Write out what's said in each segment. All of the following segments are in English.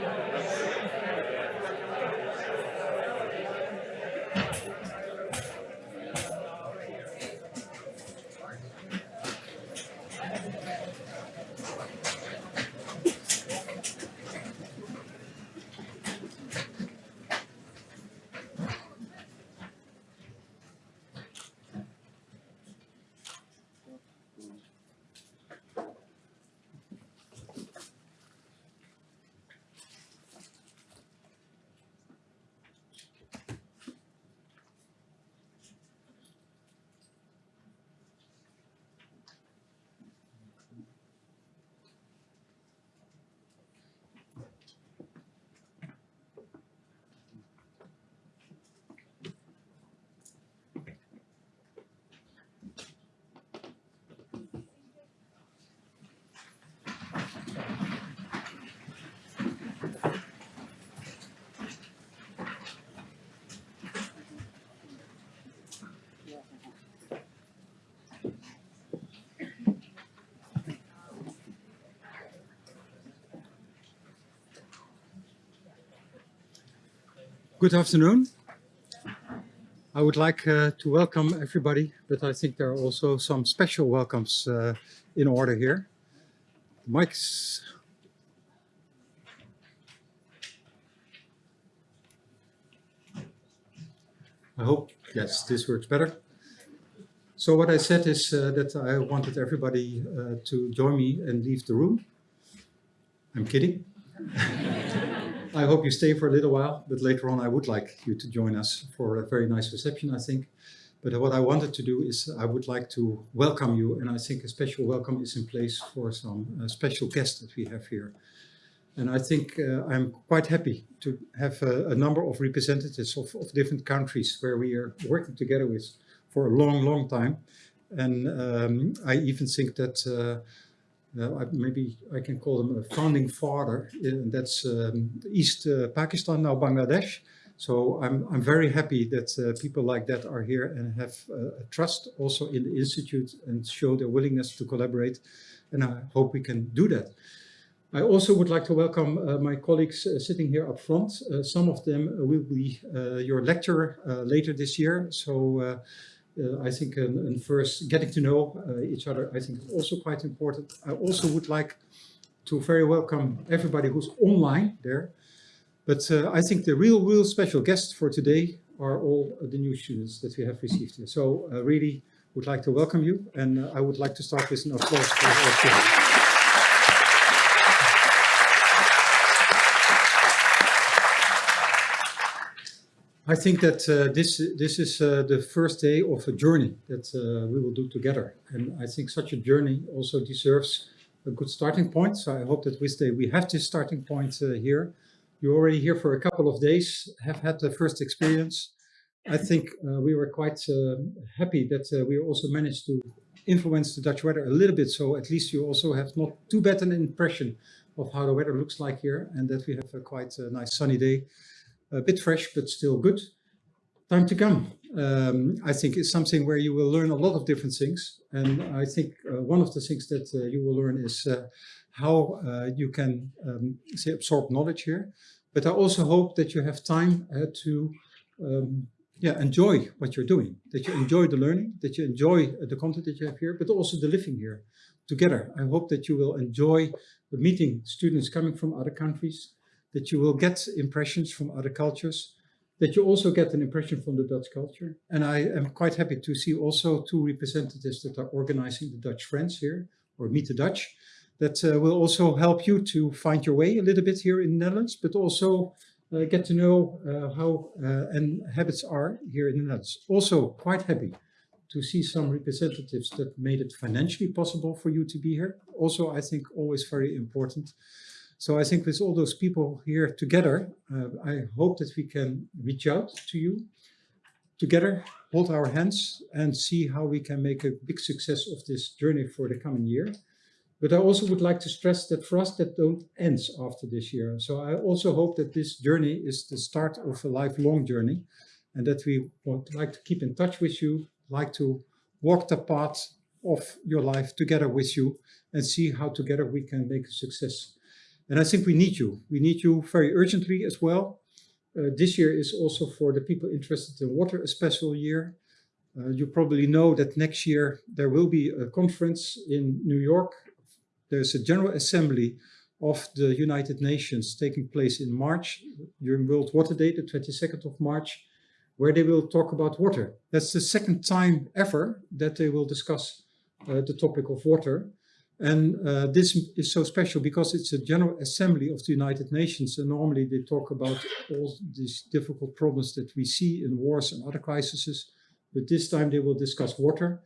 Yes. Good afternoon. I would like uh, to welcome everybody, but I think there are also some special welcomes uh, in order here. Mike's. I hope, yes, this works better. So what I said is uh, that I wanted everybody uh, to join me and leave the room. I'm kidding. I hope you stay for a little while, but later on I would like you to join us for a very nice reception, I think. But what I wanted to do is I would like to welcome you, and I think a special welcome is in place for some uh, special guests that we have here. And I think uh, I'm quite happy to have a, a number of representatives of, of, different countries where we are working together with for a long, long time. And um, I even think that uh, uh, maybe I can call them a founding father, and that's um, East uh, Pakistan, now Bangladesh. So I'm, I'm very happy that uh, people like that are here and have uh, trust also in the Institute and show their willingness to collaborate. And I hope we can do that. I also would like to welcome uh, my colleagues uh, sitting here up front. some of them will be your lecturer later this year. So uh, I think and, and, first getting to know uh, each other, I think is also quite important. I also would like to very welcome everybody who's online there. But uh, I think the real, real special guests for today are all the new students that we have received here. So I really would like to welcome you. And I would like to start with an applause for all students. I think that uh, this this is uh, the first day of a journey that uh, we will do together. And I think such a journey also deserves a good starting point. So I hope that with the, we have this starting point uh, here. You're already here for a couple of days, have had the first experience. I think uh, we were quite uh, happy that we also managed to influence the Dutch weather a little bit. So at least you also have not too bad an impression of how the weather looks like here and that we have a quite nice sunny day a bit fresh, but still good. Time to come, um, I think is something where you will learn a lot of different things. And I think uh, one of the things that uh, you will learn is uh, how uh, you can um, say absorb knowledge here. But I also hope that you have time uh, to um, yeah, enjoy what you're doing, that you enjoy the learning, that you enjoy the content that you have here, but also the living here together. I hope that you will enjoy meeting students coming from other countries, that you will get impressions from other cultures, that you also get an impression from the Dutch culture. And I am quite happy to see also two representatives that are organizing the Dutch Friends here, or Meet the Dutch, that uh, will also help you to find your way a little bit here in the Netherlands, but also uh, get to know uh, how uh, and habits are here in the Netherlands. Also quite happy to see some representatives that made it financially possible for you to be here. Also, I think always very important so I think with all those people here together, uh, I hope that we can reach out to you together, hold our hands and see how we can make a big success of this journey for the coming year. But I also would like to stress that for us that don't end after this year. So I also hope that this journey is the start of a lifelong journey and that we would like to keep in touch with you, like to walk the path of your life together with you and see how together we can make a success And I think we need you. We need you very urgently as well. Uh, this year is also for the people interested in water a special year. Uh, you probably know that next year there will be a conference in New York. There's a General Assembly of the United Nations taking place in March during World Water Day, the 22nd of March, where they will talk about water. That's the second time ever that they will discuss uh, the topic of water. And uh, this is so special because it's a General Assembly of the United Nations and normally they talk about all these difficult problems that we see in wars and other crises. But this time they will discuss water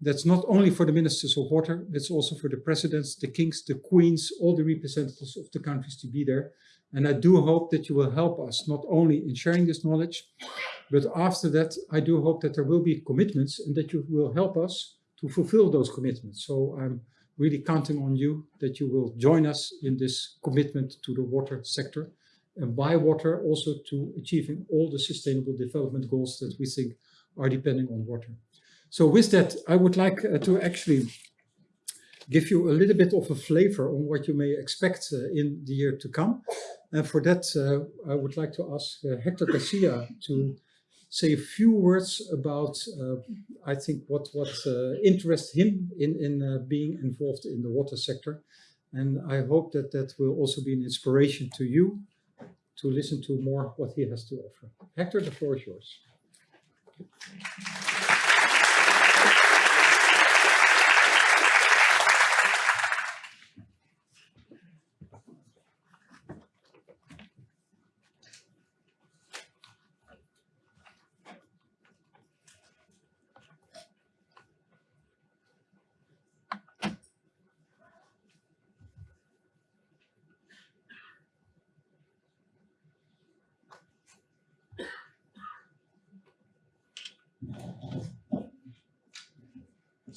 that's not only for the ministers of water, it's also for the presidents, the kings, the queens, all the representatives of the countries to be there. And I do hope that you will help us, not only in sharing this knowledge, but after that, I do hope that there will be commitments and that you will help us to fulfill those commitments. So I'm really counting on you that you will join us in this commitment to the water sector and by water also to achieving all the sustainable development goals that we think are depending on water. So with that, I would like uh, to actually give you a little bit of a flavor on what you may expect uh, in the year to come. And for that, uh, I would like to ask uh, Hector Garcia to say a few words about, uh, I think, what, what uh, interests him in, in being involved in the water sector. And I hope that that will also be an inspiration to you to listen to more what he has to offer. Hector, the floor is yours.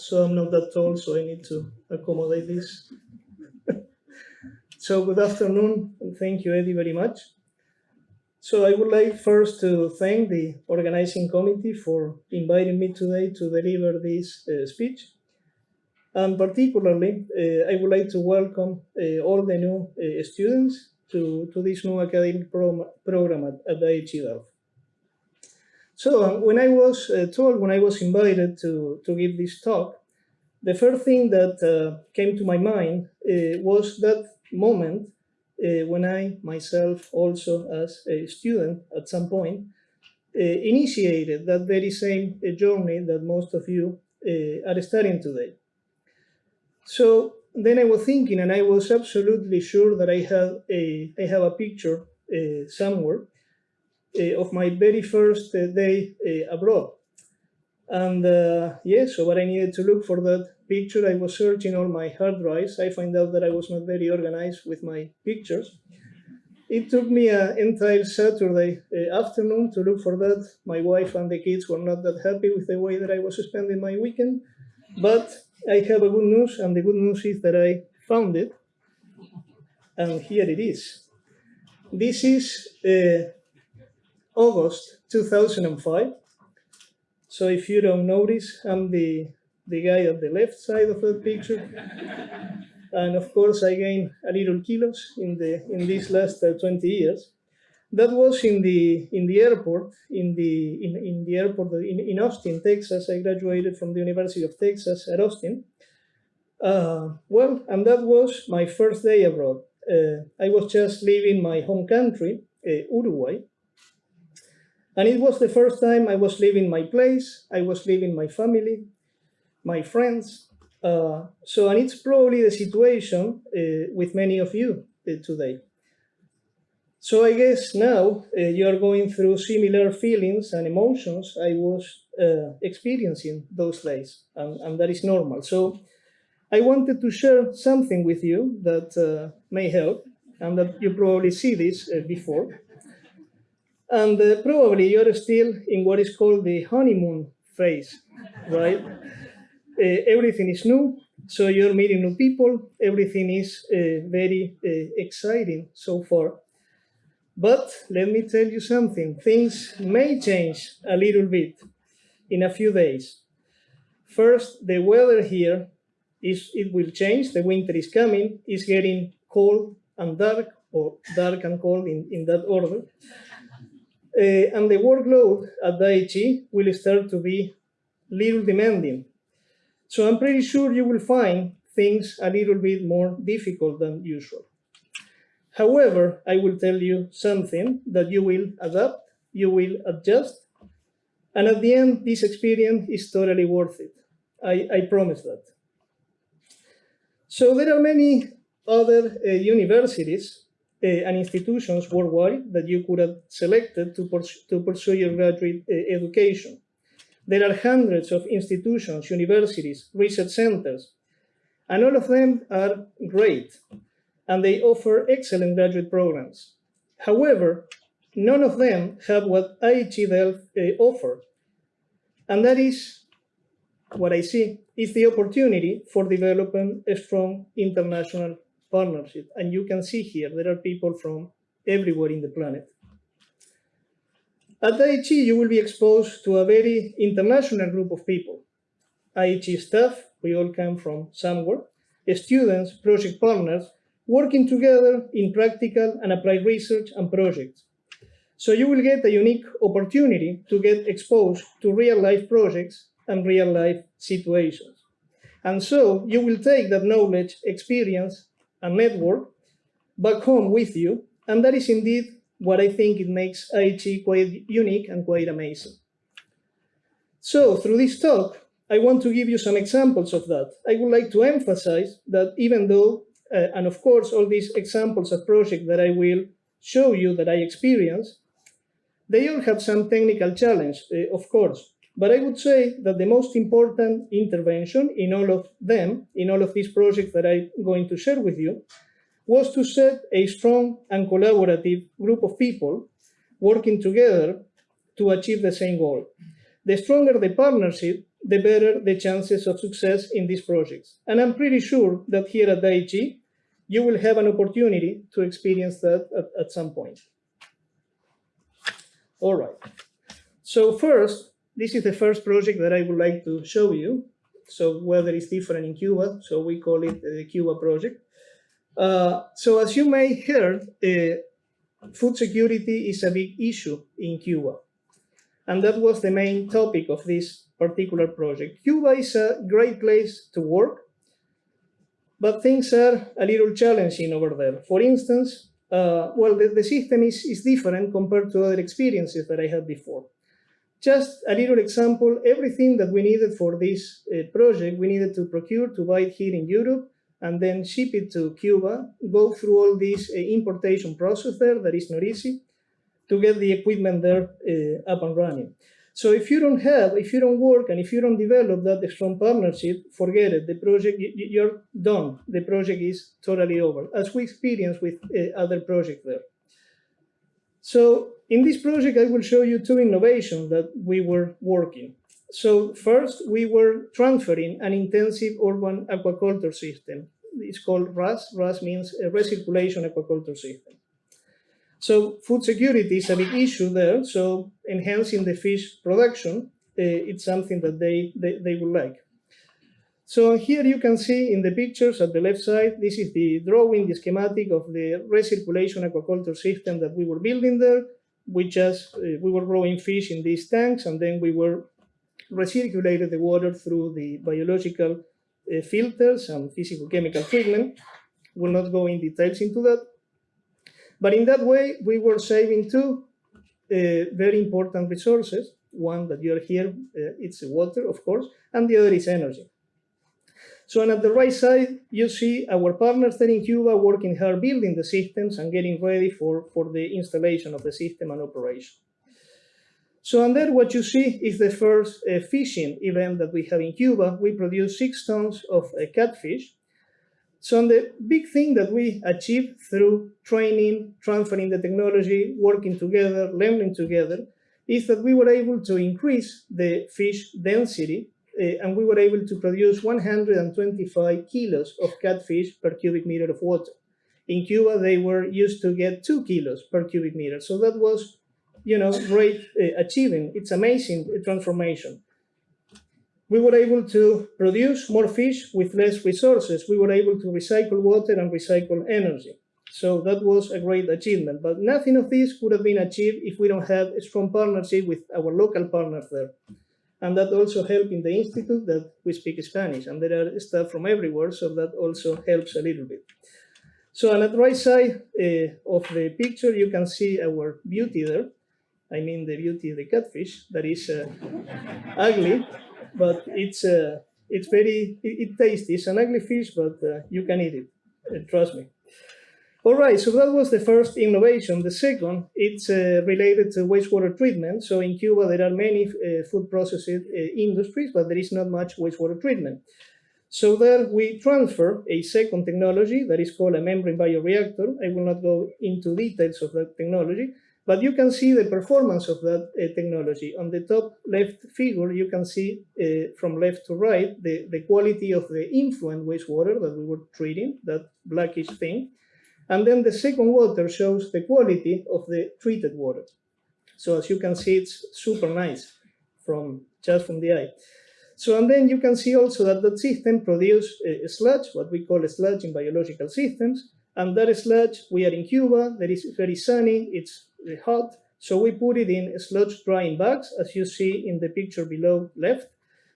So I'm not that tall, so I need to accommodate this. so good afternoon, and thank you, Eddy, very much. So I would like first to thank the organizing committee for inviting me today to deliver this uh, speech. And particularly, uh, I would like to welcome uh, all the new uh, students to, to this new academic pro program at, at IHE Delft. So when I was uh, told, when I was invited to, to give this talk, the first thing that uh, came to my mind uh, was that moment uh, when I myself also as a student at some point uh, initiated that very same uh, journey that most of you are studying today. So then I was thinking and I was absolutely sure that I had a, I have a picture somewhere of my very first uh, day uh, abroad. And uh, yeah, so what I needed to look for that picture, I was searching all my hard drives. I find out that I was not very organized with my pictures. It took me an entire Saturday afternoon to look for that. My wife and the kids were not that happy with the way that I was spending my weekend. But I have a good news, and the good news is that I found it. And here it is. This is uh, August 2005. So if you don't notice, I'm the, the guy at the left side of the picture. and of course, I gained a little kilos in, the, in these last uh, 20 years. That was in the, in the airport, in the, in, in the airport in, in Austin, Texas. I graduated from the University of Texas at Austin. Uh, well, and that was my first day abroad. Uh, I was just leaving my home country, uh, Uruguay, and it was the first time I was leaving my place, I was leaving my family, my friends. Uh, so, and it's probably the situation uh, with many of you uh, today. So I guess now uh, you are going through similar feelings and emotions I was uh, experiencing those days, and, and, that is normal. So I wanted to share something with you that uh, may help, and that you probably see this before. And uh, probably you're still in what is called the honeymoon phase, right? Uh, everything is new, so you're meeting new people. Everything is uh, very uh, exciting so far. But let me tell you something, things may change a little bit in a few days. First, the weather here is it will change. The winter is coming. It's getting cold and dark, or dark and cold in, in that order. Uh, and the workload at IHE will start to be little demanding. So I'm pretty sure you will find things a little bit more difficult than usual. However, I will tell you something that you will adapt, you will adjust, and at the end, this experience is totally worth it. I, I promise that. So there are many other uh, universities and institutions worldwide that you could have selected to, to pursue your graduate uh, education. There are hundreds of institutions, universities, research centers, and all of them are great, and they offer excellent graduate programs. However, none of them have what IHE Delft uh, offer, and that is what I see is the opportunity for developing a strong international partnership. And you can see here, there are people from everywhere in the planet. At IHE, you will be exposed to a very international group of people. IHE staff, we all come from somewhere, students, project partners, working together in practical and applied research and projects. So you will get a unique opportunity to get exposed to real life projects and real life situations. And so you will take that knowledge, experience, and network back home with you. And that is indeed what I think it makes IHE quite unique and quite amazing. So through this talk, I want to give you some examples of that. I would like to emphasize that even though, uh, and of course, all these examples of projects that I will show you that I experience, they all have some technical challenge, uh, of course. But I would say that the most important intervention in all of them, in all of these projects that I'm going to share with you, was to set a strong and collaborative group of people working together to achieve the same goal. The stronger the partnership, the better the chances of success in these projects. And I'm pretty sure that here at IHE, you will have an opportunity to experience that at, at some point. All right. So first, this is the first project that I would like to show you. So weather is different in Cuba, so we call it the Cuba project. Uh, so as you may heard, uh, food security is a big issue in Cuba. And that was the main topic of this particular project. Cuba is a great place to work, but things are a little challenging over there. For instance, uh, well, the, the system is, is different compared to other experiences that I had before. Just a little example, everything that we needed for this uh, project, we needed to procure, to buy it here in Europe, and then ship it to Cuba, go through all this uh, importation process there, that is not easy, to get the equipment there uh, up and running. So if you don't have, if you don't work, and if you don't develop that strong partnership, forget it, the project, you're done. The project is totally over, as we experienced with uh, other projects there. So in this project, I will show you two innovations that we were working. So first, we were transferring an intensive urban aquaculture system. It's called RAS. RAS means a recirculation aquaculture system. So food security is a big issue there. So enhancing the fish production, uh, it's something that they, they, they would like. So here you can see in the pictures at the left side, this is the drawing, the schematic of the recirculation aquaculture system that we were building there. We just, uh, we were growing fish in these tanks and then we were recirculated the water through the biological uh, filters and physical chemical treatment. We'll not go in details into that. But in that way, we were saving two uh, very important resources. One that you are here, uh, it's water, of course, and the other is energy. So and at the right side, you see our partners there in Cuba working hard building the systems and getting ready for, for the installation of the system and operation. So and there what you see is the first uh, fishing event that we have in Cuba. We produce six tons of uh, catfish. So and the big thing that we achieved through training, transferring the technology, working together, learning together, is that we were able to increase the fish density and we were able to produce 125 kilos of catfish per cubic meter of water. In Cuba, they were used to get two kilos per cubic meter. So that was, you know, great uh, achieving. It's amazing transformation. We were able to produce more fish with less resources. We were able to recycle water and recycle energy. So that was a great achievement. But nothing of this could have been achieved if we don't have a strong partnership with our local partners there. And that also helped in the institute that we speak Spanish, and there are staff from everywhere, so that also helps a little bit. So on the right side uh, of the picture, you can see our beauty there. I mean the beauty of the catfish that is uh, ugly, but it's uh, it's very it, it tasty. It's an ugly fish, but you can eat it. trust me. All right, so that was the first innovation. The second, it's uh, related to wastewater treatment. So in Cuba, there are many uh, food processing uh, industries, but there is not much wastewater treatment. So there we transfer a second technology that is called a membrane bioreactor. I will not go into details of that technology, but you can see the performance of that uh, technology. On the top left figure, you can see uh, from left to right the, the quality of the influent wastewater that we were treating, that blackish thing. And then the second water shows the quality of the treated water. So as you can see, it's super nice from just from the eye. So and then you can see also that that system produces sludge, what we call sludge in biological systems. And that sludge, we are in Cuba, that is very sunny, it's hot. So we put it in sludge drying bags, as you see in the picture below left.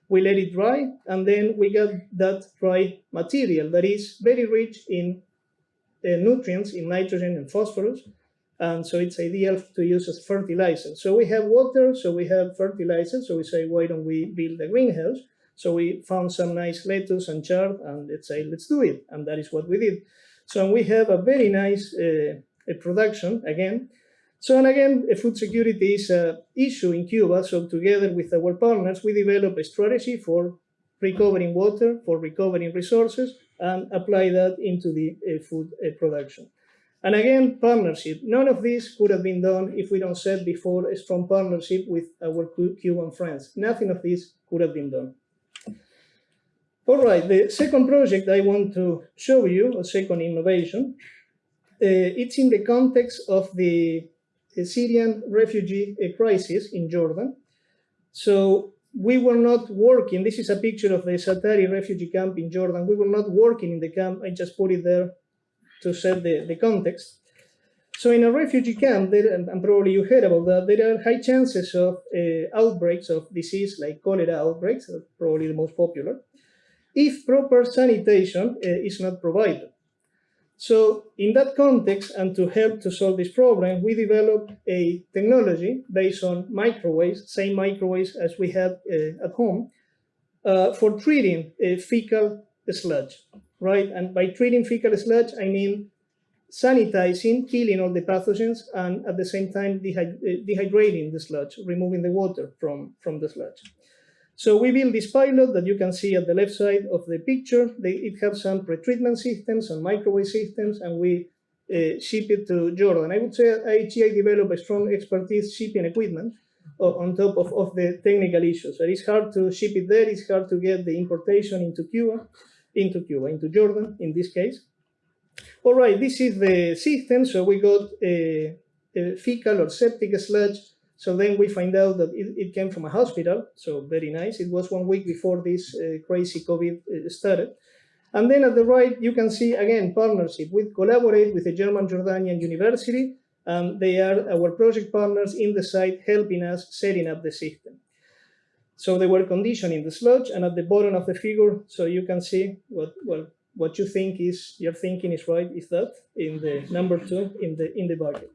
We let it dry, and then we get that dry material that is very rich in nutrients in nitrogen and phosphorus. And so it's ideal to use as fertilizer. So we have water, so we have fertilizer. So we say, why don't we build a greenhouse? So we found some nice lettuce and chard, and let's say, let's do it. And that is what we did. So we have a very nice uh, production again. So and again, food security is an issue in Cuba. So together with our partners, we develop a strategy for recovering water, for recovering resources, and apply that into the uh, food uh, production. And again, partnership. None of this could have been done if we don't set before a strong partnership with our Cuban friends. Nothing of this could have been done. All right, the second project I want to show you, a second innovation, uh, it's in the context of the, Syrian refugee uh, crisis in Jordan. So we were not working, this is a picture of the Zaatari refugee camp in Jordan. We were not working in the camp, I just put it there to set the, the context. So in a refugee camp, there, and probably you heard about that, there are high chances of uh, outbreaks of disease like cholera outbreaks, probably the most popular, if proper sanitation uh, is not provided. So in that context, and to help to solve this problem, we developed a technology based on microwaves, same microwaves as we have uh, at home, uh, for treating uh, fecal sludge, right? And by treating fecal sludge, I mean sanitizing, killing all the pathogens, and at the same time dehy dehydrating the sludge, removing the water from, from the sludge. So we built this pilot that you can see at the left side of the picture. They, it has some pretreatment systems and microwave systems, and we uh, ship it to Jordan. I would say IHEI developed a strong expertise shipping equipment on top of, of the technical issues. So it's hard to ship it there. It's hard to get the importation into Cuba, into Cuba, into Jordan in this case. All right, this is the system. So we got a, a fecal or septic sludge so then we find out that it, it, came from a hospital, so very nice. It was one week before this uh, crazy COVID uh, started. And then at the right, you can see again partnership. We collaborate with the German Jordanian University, and they are our project partners in the site, helping us setting up the system. So they were conditioning the sludge, and at the bottom of the figure, so you can see what well what you think is your thinking is right is that in the number two in the in the bucket.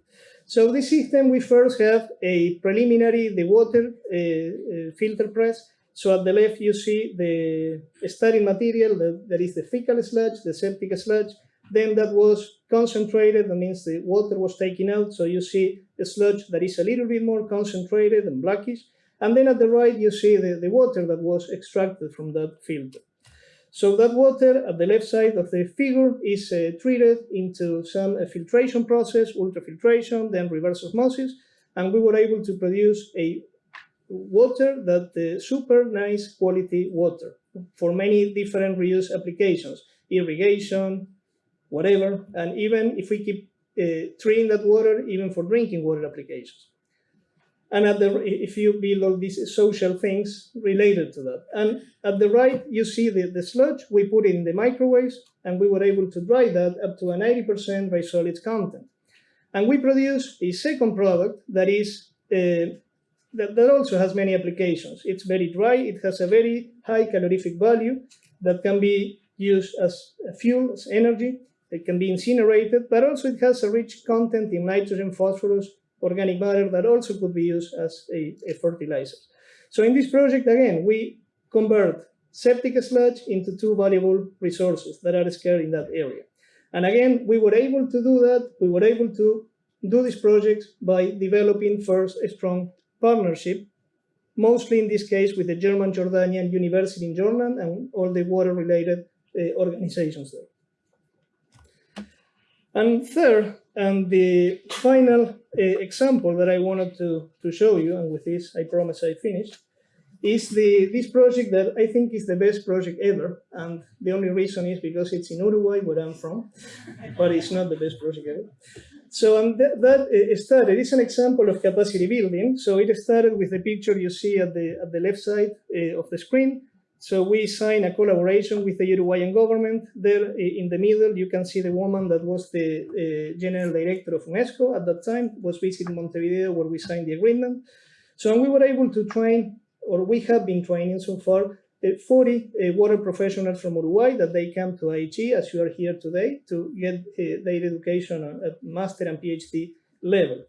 So this system, we first have a preliminary, the water uh, uh, filter press. So at the left, you see the starting material, the, that is the fecal sludge, the septic sludge. Then that was concentrated, that means the water was taken out. So you see a sludge that is a little bit more concentrated and blackish. And then at the right, you see the, the water that was extracted from that filter. So that water at the left side of the figure is uh, treated into some uh, filtration process, ultrafiltration, then reverse osmosis, and we were able to produce a water that uh, super nice quality water for many different reuse applications, irrigation, whatever, and even if we keep uh, treating that water, even for drinking water applications. And at the if you build all these social things related to that. And at the right, you see the, the sludge, we put in the microwaves, and we were able to dry that up to a 90% by solid content. And we produce a second product that is uh, that, that also has many applications. It's very dry, it has a very high calorific value that can be used as fuel, as energy, it can be incinerated, but also it has a rich content in nitrogen, phosphorus, organic matter that also could be used as a, a fertilizer. So in this project, again, we convert septic sludge into two valuable resources that are scarce in that area. And again, we were able to do that. We were able to do this project by developing first a strong partnership, mostly in this case with the German Jordanian University in Jordan and all the water-related uh, organizations there. And third, and the final example that I wanted to, to show you, and with this I promise I finish, is the this project that I think is the best project ever. And the only reason is because it's in Uruguay, where I'm from, but it's not the best project ever. So um, that, uh, started, it's an example of capacity building. So it started with the picture you see at the, at the left side uh, of the screen. So we signed a collaboration with the Uruguayan government. There in the middle, you can see the woman that was the uh, general director of UNESCO at that time, was visiting Montevideo where we signed the agreement. So we were able to train, or we have been training so far, uh, 40 uh, water professionals from Uruguay that they come to IHE, as you are here today, to get uh, their education at master and PhD level.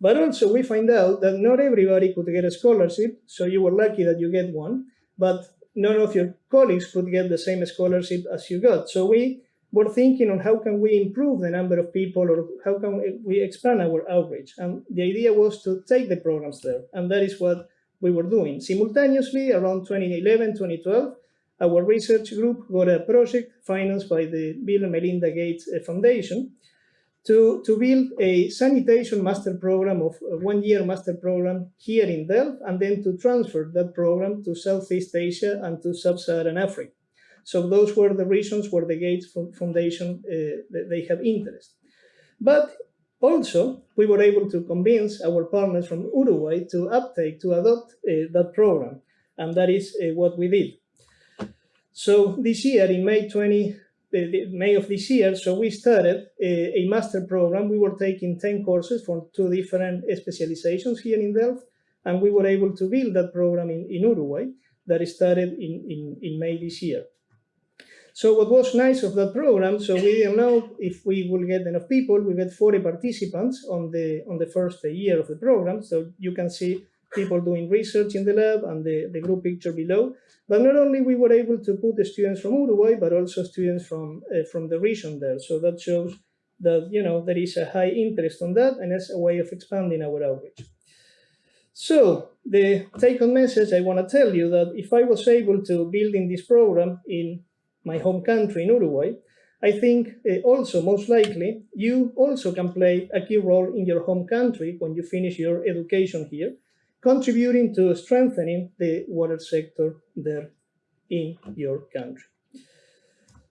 But also we find out that not everybody could get a scholarship, so you were lucky that you get one, but none of your colleagues could get the same scholarship as you got. So we were thinking on how can we improve the number of people or how can we expand our outreach. And the idea was to take the programs there. And that is what we were doing. Simultaneously, around 2011, 2012, our research group got a project financed by the Bill and Melinda Gates Foundation to, to build a sanitation master program of one-year master program here in Delft, and then to transfer that program to Southeast Asia and to Sub-Saharan Africa. So those were the reasons where the Gates Foundation, uh, they have interest. But also, we were able to convince our partners from Uruguay to uptake, to adopt uh, that program, and that is uh, what we did. So this year, in May 20, May of this year, so we started a, a, master program. We were taking 10 courses from two different specializations here in Delft, and we were able to build that program in, in Uruguay that started in, in, in May this year. So what was nice of that program, so we didn't know if we will get enough people. We got 40 participants on the on the first year of the program. So you can see people doing research in the lab and the, the group picture below. But not only we were able to put the students from Uruguay, but also students from uh, from the region there. So that shows that you know there is a high interest on that, and it's a way of expanding our outreach. So the take-home message I want to tell you that if I was able to build in this program in my home country in Uruguay, I think uh, also most likely you also can play a key role in your home country when you finish your education here contributing to strengthening the water sector there in your country.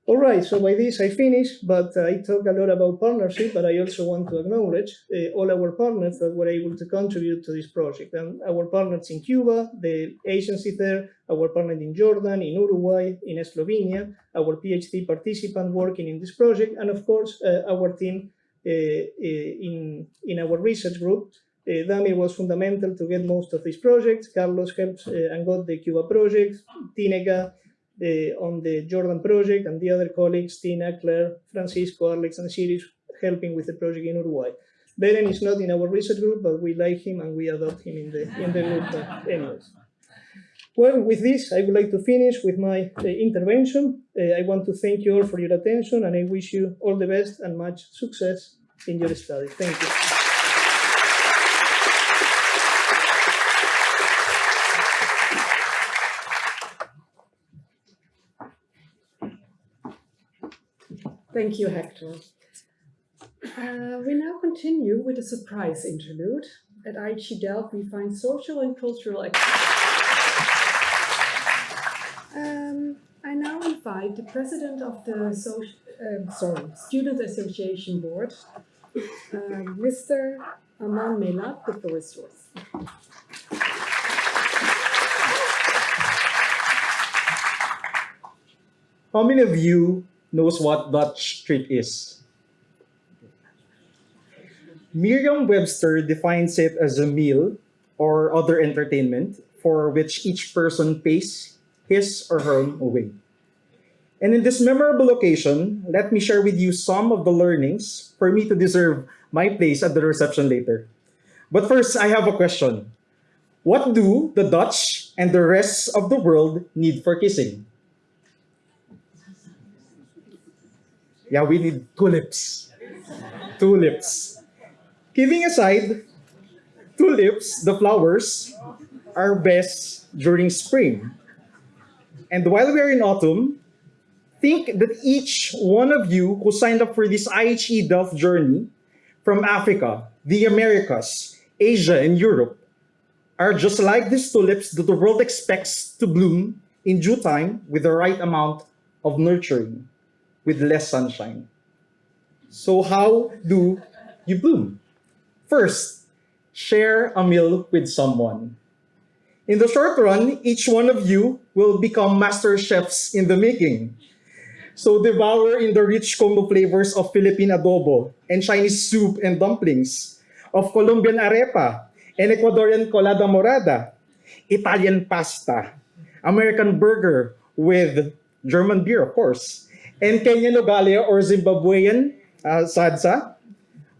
All right, so by this I finish, but I talk a lot about partnership, but I also want to acknowledge uh, all our partners that were able to contribute to this project. And our partners in Cuba, the agency there, our partner in Jordan, in Uruguay, in Slovenia, our PhD participant working in this project, and of course, uh, our team uh, in, in our research group uh, Damir was fundamental to get most of these projects. Carlos helped uh, and got the Cuba project. Tineka uh, on the Jordan project, and the other colleagues, Tina, Claire, Francisco, Alex, and Sirius, helping with the project in Uruguay. Beren is not in our research group, but we like him and we adopt him in the in the group anyways. Well, with this, I would like to finish with my uh, intervention. I want to thank you all for your attention, and I wish you all the best and much success in your study. Thank you. Thank you, Hector. Uh, we now continue with a surprise interlude. At IHE Delft, we find social and cultural um, I now invite the president of the social, um, sorry, Student Association Board, Um, Mr. Aman Melat, the floor is yours. How many of you knows what Dutch treat is? Merriam-Webster defines it as a meal or other entertainment for which each person pays his or her own way. And in this memorable occasion, let me share with you some of the learnings for me to deserve my place at the reception later. But first, I have a question. What do the Dutch and the rest of the world need for kissing? Yeah, we need tulips. Tulips. Kidding aside, tulips, the flowers, are best during spring. And while we are in autumn, think that each one of you who signed up for this IHE Delft journey from Africa, the Americas, Asia, and Europe are just like these tulips that the world expects to bloom in due time with the right amount of nurturing with less sunshine. So how do you bloom? First, share a meal with someone. In the short run, each one of you will become master chefs in the making. So devour in the rich combo flavors of Philippine adobo and Chinese soup and dumplings, of Colombian arepa and Ecuadorian colada morada, Italian pasta, American burger with German beer, of course, and Kenyan ugali or Zimbabwean uh,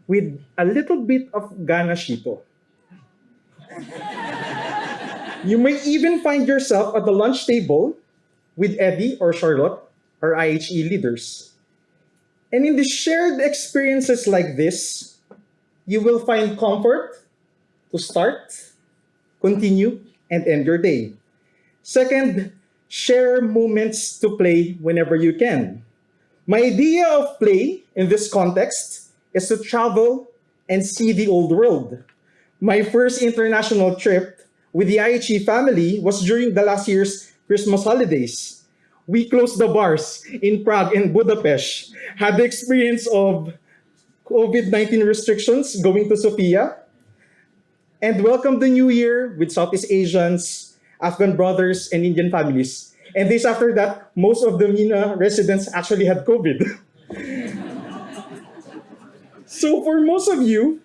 with a little bit of Ghana shito. You may even find yourself at the lunch table with Eddy or Charlotte, our IHE leaders. And in the shared experiences like this, you will find comfort to start, continue, and end your day. Second, share moments to play whenever you can. My idea of play in this context is to travel and see the old world. My first international trip with the IHE family was during the last year's Christmas holidays. We closed the bars in Prague and Budapest, had the experience of COVID-19 restrictions going to Sofia, and welcomed the new year with Southeast Asians, Afghan brothers, and Indian families. And days after that, most of the MENA residents actually had COVID. so for most of you,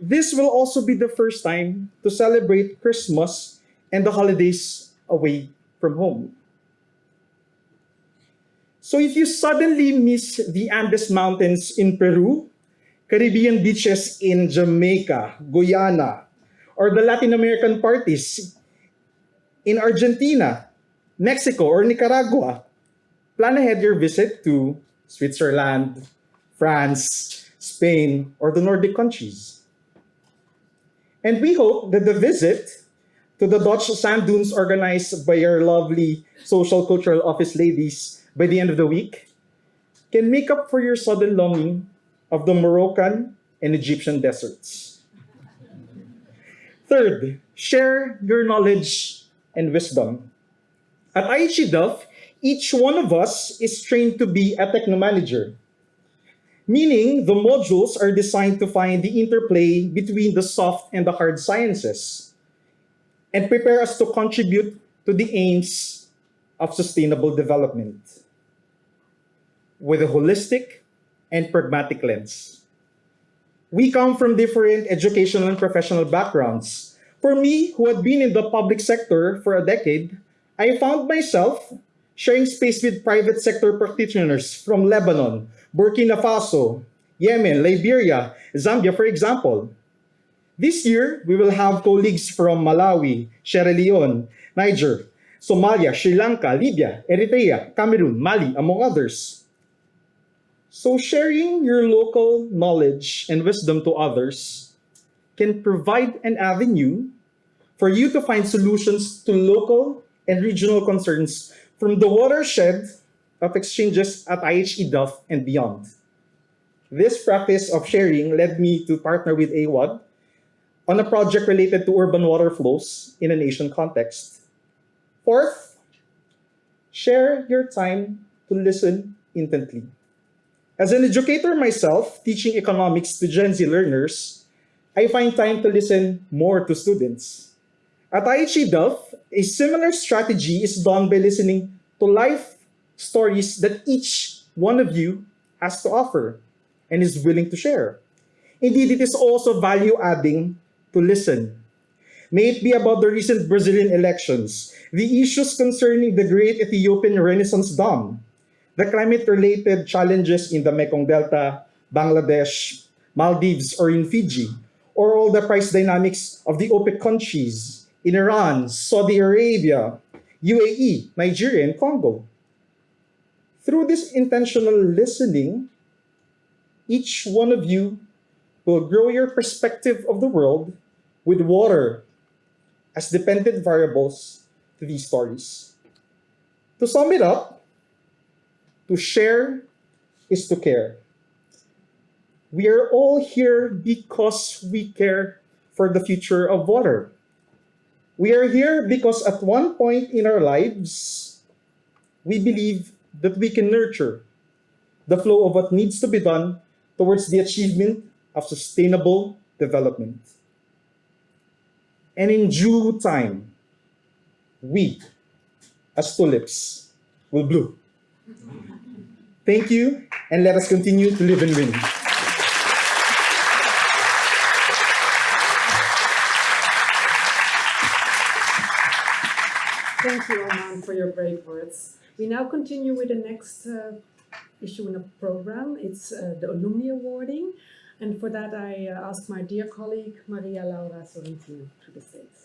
this will also be the first time to celebrate Christmas and the holidays away from home. So if you suddenly miss the Andes Mountains in Peru, Caribbean beaches in Jamaica, Guyana, or the Latin American parties in Argentina, Mexico, or Nicaragua, plan ahead your visit to Switzerland, France, Spain, or the Nordic countries. And we hope that the visit to the Dutch sand dunes organized by your lovely social cultural office ladies by the end of the week can make up for your sudden longing of the Moroccan and Egyptian deserts. Third, share your knowledge and wisdom. At IHE Delft, each one of us is trained to be a techno manager, meaning the modules are designed to find the interplay between the soft and the hard sciences and prepare us to contribute to the aims of sustainable development with a holistic and pragmatic lens. We come from different educational and professional backgrounds. For me, who had been in the public sector for a decade, I found myself sharing space with private sector practitioners from Lebanon, Burkina Faso, Yemen, Liberia, Zambia, for example. This year, we will have colleagues from Malawi, Sierra Leone, Niger, Somalia, Sri Lanka, Libya, Eritrea, Cameroon, Mali, among others. So sharing your local knowledge and wisdom to others can provide an avenue for you to find solutions to local and regional concerns from the watershed of exchanges at IHE Delft and beyond. This practice of sharing led me to partner with AWAD on a project related to urban water flows in an Asian context. Fourth, share your time to listen intently. As an educator myself, teaching economics to Gen Z learners, I find time to listen more to students. At IHE Delft, a similar strategy is done by listening to life stories that each one of you has to offer and is willing to share. Indeed, it is also value adding to listen. May it be about the recent Brazilian elections, the issues concerning the great Ethiopian Renaissance Dam, the climate related challenges in the Mekong Delta, Bangladesh, Maldives, or in Fiji, or all the price dynamics of the OPEC countries in Iran, Saudi Arabia, UAE, Nigeria, and Congo. Through this intentional listening, each one of you will grow your perspective of the world with water as dependent variables to these stories. To sum it up, to share is to care. We are all here because we care for the future of water. We are here because at one point in our lives, we believe that we can nurture the flow of what needs to be done towards the achievement of sustainable development. And in due time, we, as tulips, will bloom. Thank you, and let us continue to live and win. Thank you, Oman, for your brave words. We now continue with the next uh, issue in the program. It's uh, the alumni awarding. And for that, I uh, ask my dear colleague, Maria Laura Sorrentino, to the stage.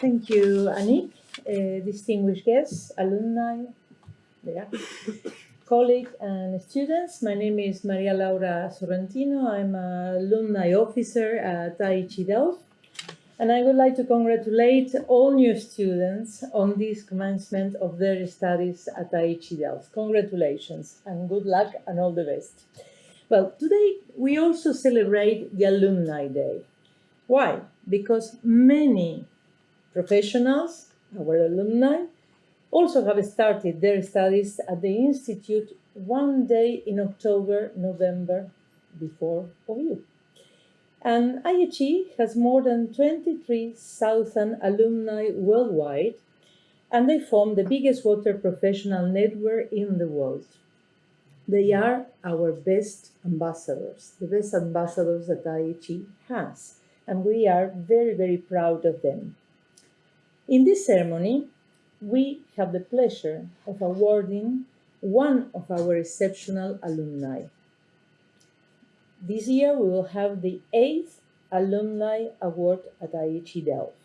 Thank you, Annick. Uh, distinguished guests, alumni, yeah, colleagues, and students. My name is Maria Laura Sorrentino. I'm an alumni officer at IHE Delft. And I would like to congratulate all new students on this commencement of their studies at IHE Delft. Congratulations and good luck and all the best. Well, today we also celebrate the Alumni Day. Why? Because many professionals, our alumni, also have started their studies at the Institute one day in October, November before you. And IHE has more than 23,000 alumni worldwide, and they form the biggest water professional network in the world. They are our best ambassadors, the best ambassadors that IHE has, and we are very, very proud of them. In this ceremony, we have the pleasure of awarding one of our exceptional alumni. This year, we will have the eighth Alumni Award at IHE Delft.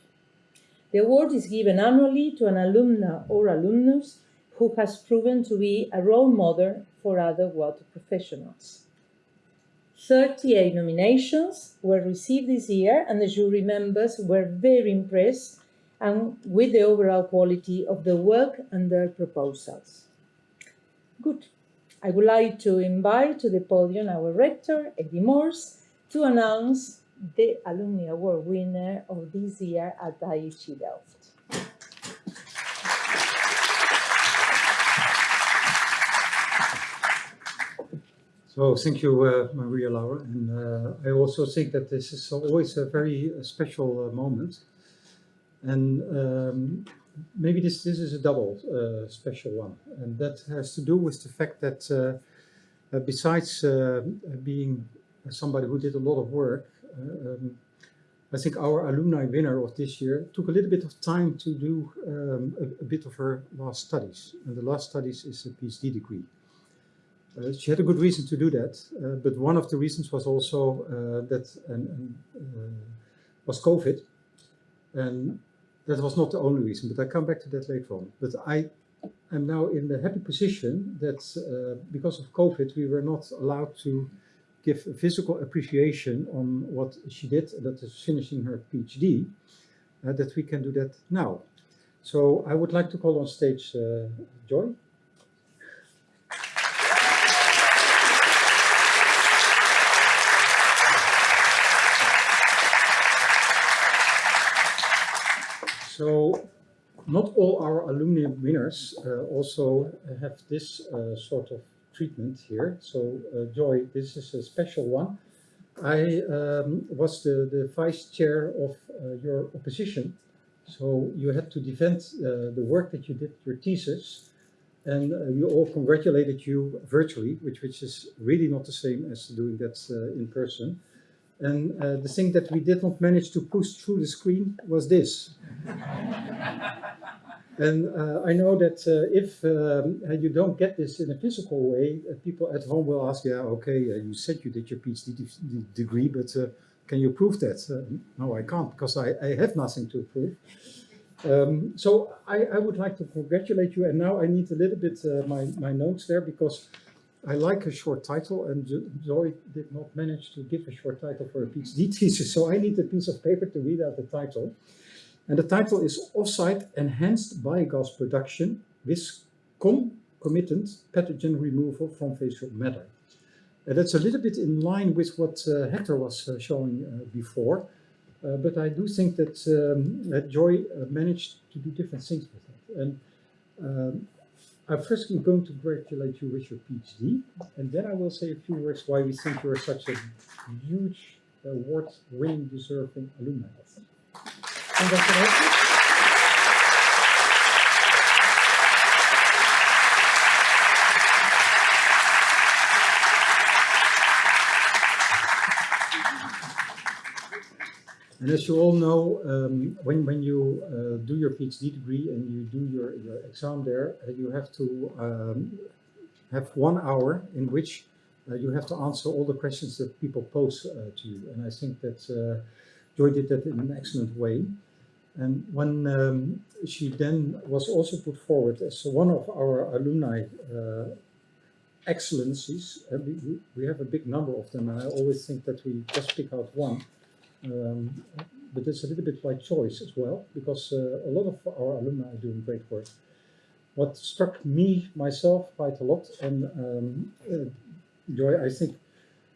The award is given annually to an alumna or alumnus who has proven to be a role model for other water professionals. 38 nominations were received this year, and the jury members were very impressed and with the overall quality of the work and their proposals. Good. I would like to invite to the podium our rector, Eddy Moors, to announce the Alumni Award winner of this year at IHE Delft. So thank you, uh, Maria Laura. And uh, I also think that this is always a very uh, special uh, moment. And um, maybe this, this is a double uh, special one. And that has to do with the fact that uh, uh, besides uh, being somebody who did a lot of work, uh, um, I think our alumni winner of this year took a little bit of time to do um, a, a, bit of her last studies. And the last studies is a PhD degree. Uh, she had a good reason to do that, uh, but one of the reasons was also uh, that and, and, was COVID. And that was not the only reason, but I come back to that later on. But I am now in the happy position that uh, because of COVID, we were not allowed to give a physical appreciation on what she did, that is finishing her PhD, uh, that we can do that now. So I would like to call on stage uh, Joy. So not all our alumni winners uh, also have this uh, sort of treatment here. So uh, Joy, this is a special one. I um, was the, the vice chair of uh, your opposition. So you had to defend uh, the work that you did, your thesis, and uh, we all congratulated you virtually, which, which is really not the same as doing that uh, in person. And uh, the thing that we did not manage to push through the screen was this. and uh, I know that uh, if um, you don't get this in a physical way, uh, people at home will ask, yeah, okay, uh, you said you did your PhD de degree, but uh, can you prove that? Uh, no, I can't, because I, I have nothing to prove. Um, so I, I, would like to congratulate you, and now I need a little bit my, my notes there, because I like a short title, and Zoe did not manage to give a short title for a PhD thesis, so I need a piece of paper to read out the title. And the title is Onsite Enhanced Biogas Production with Concomitant Pathogen Removal from Fecal Matter. And that's a little bit in line with what uh, Hector was uh, showing uh, before, uh, but I do think that, um, that Joy uh, managed to do different things with it. And um, I'm first going to congratulate you with your PhD, and then I will say a few words why we think you're such a huge uh, award-winning, deserving alumni. And as you all know, um, when, when you uh, do your PhD degree and you do your, your exam there, uh, you have to um, have one hour in which uh, you have to answer all the questions that people pose uh, to you. And I think that uh, Joy did that in an excellent way. And when um, she then was also put forward as one of our alumni uh, excellencies, we, we have a big number of them, and I always think that we just pick out one. Um, but it's a little bit by choice as well, because uh, a lot of our alumni are doing great work. What struck me, myself, quite a lot, and um, uh, Joy, I think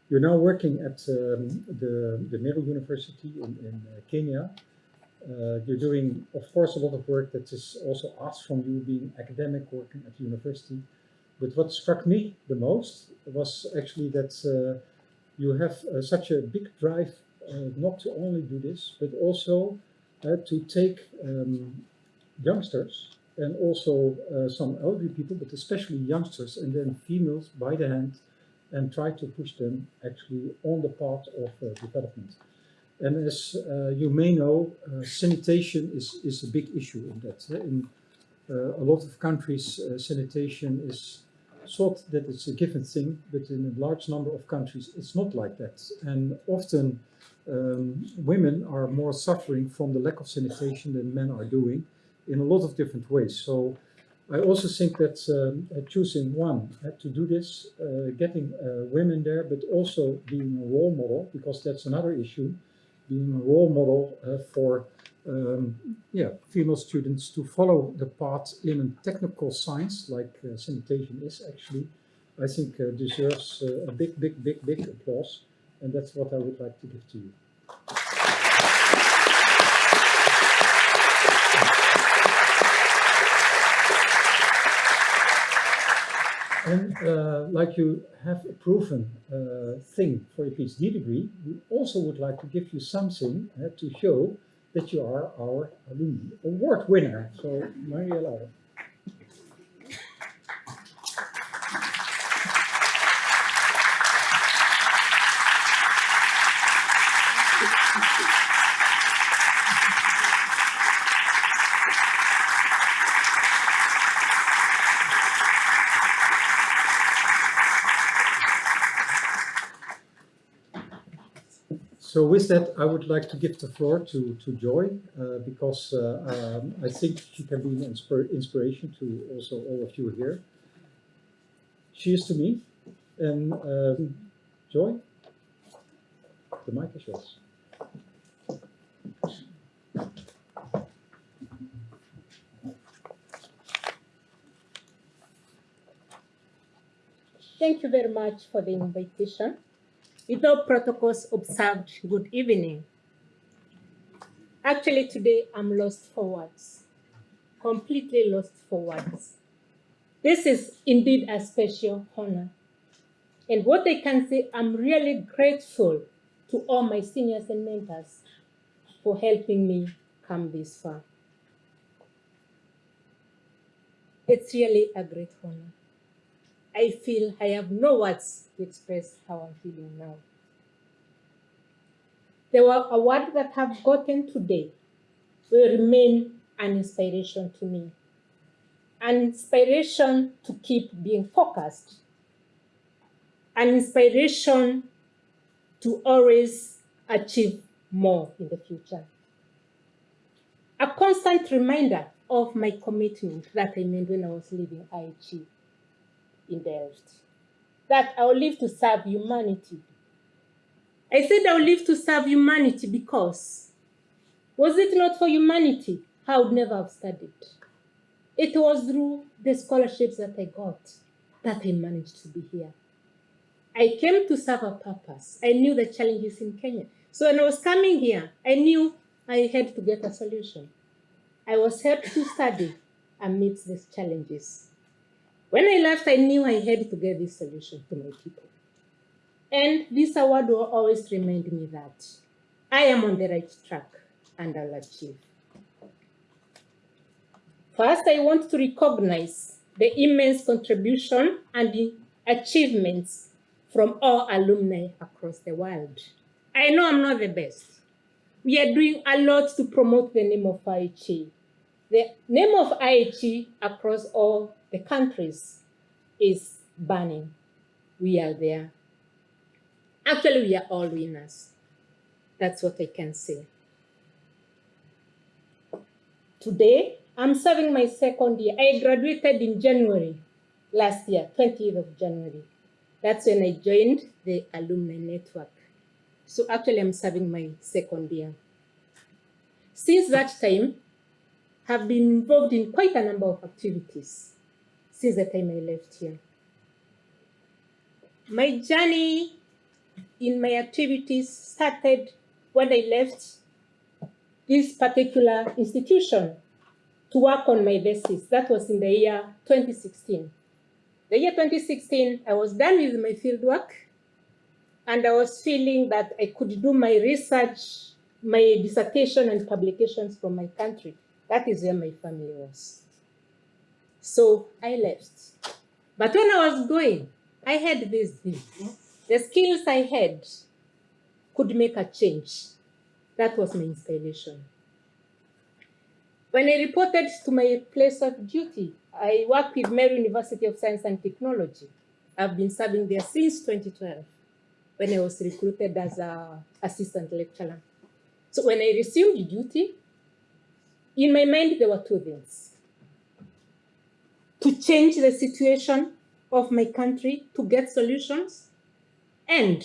you're now working at um, the, the Meru University in, in uh, Kenya. Uh, you're doing, of course, a lot of work that is also asked from you being academic, working at the university. But what struck me the most was actually that uh, you have uh, such a big drive not to only do this, but also uh, to take um, youngsters and also uh, some elderly people, but especially youngsters and then females by the hand and try to push them actually on the path of development. And as uh, you may know, uh, sanitation is, is a big issue in that. In uh, a lot of countries, sanitation is thought that it's a given thing, but in a large number of countries, it's not like that. And often um, women are more suffering from the lack of sanitation than men are doing in a lot of different ways. So I also think that um, choosing one uh, to do this, uh, getting uh, women there, but also being a role model, because that's another issue, being a role model uh, for um, yeah, female students to follow the path in a technical science like uh, sanitation is actually, I think uh, deserves a big, big, big, big applause. And that's what I would like to give to you. And uh, like you have a proven uh, thing for your PhD degree, we also would like to give you something uh, to show that you are our alumni award winner. So, Maria Laura. So with that, I would like to give the floor to, to Joy, uh, because uh, um, I think she can be an inspir inspiration to also all of you here. Cheers to me. And um, Joy, the mic is yours. Thank you very much for the invitation. With all protocols observed, good evening. Actually, today I'm lost for words, completely lost for words. This is indeed a special honor. And what I can say, I'm really grateful to all my seniors and mentors for helping me come this far. It's really a great honor. I feel I have no words to express how I'm feeling now. The wa- award that I've gotten today will remain an inspiration to me, an inspiration to keep being focused, an inspiration to always achieve more in the future. A constant reminder of my commitment that I made when I was leaving IHE in Delft, that I will live to serve humanity. I said I will live to serve humanity because was it not for humanity, I would never have studied. It was through the scholarships that I got that I managed to be here. I came to serve a purpose. I knew the challenges in Kenya. So when I was coming here, I knew I had to get a solution. I was helped to study amidst these challenges. When I left, I knew I had to get this solution to my people. And this award will always remind me that I am on the right track and I'll achieve. First, I want to recognize the immense contribution and the achievements from all alumni across the world. I know I'm not the best. We are doing a lot to promote the name of IHE. The name of IHE across all the countries is burning. We are there. Actually, we are all winners. That's what I can say. Today, I'm serving my second year. I graduated in January last year, 20th of January. That's when I joined the alumni network. So actually, I'm serving my second year. Since that time, have been involved in quite a number of activities since the time I left here. My journey in my activities started when I left this particular institution to work on my thesis. That was in the year 2016. The year 2016, I was done with my fieldwork and I was feeling that I could do my research, my dissertation and publications from my country. That is where my family was. So I left. But when I was going, I had this thing. The skills I had could make a change. That was my inspiration. When I reported to my place of duty, I work with Meru University of Science and Technology. I've been serving there since 2012 when I was recruited as an assistant lecturer. So when I resumed duty, in my mind, there were two things. To change the situation of my country, to get solutions, and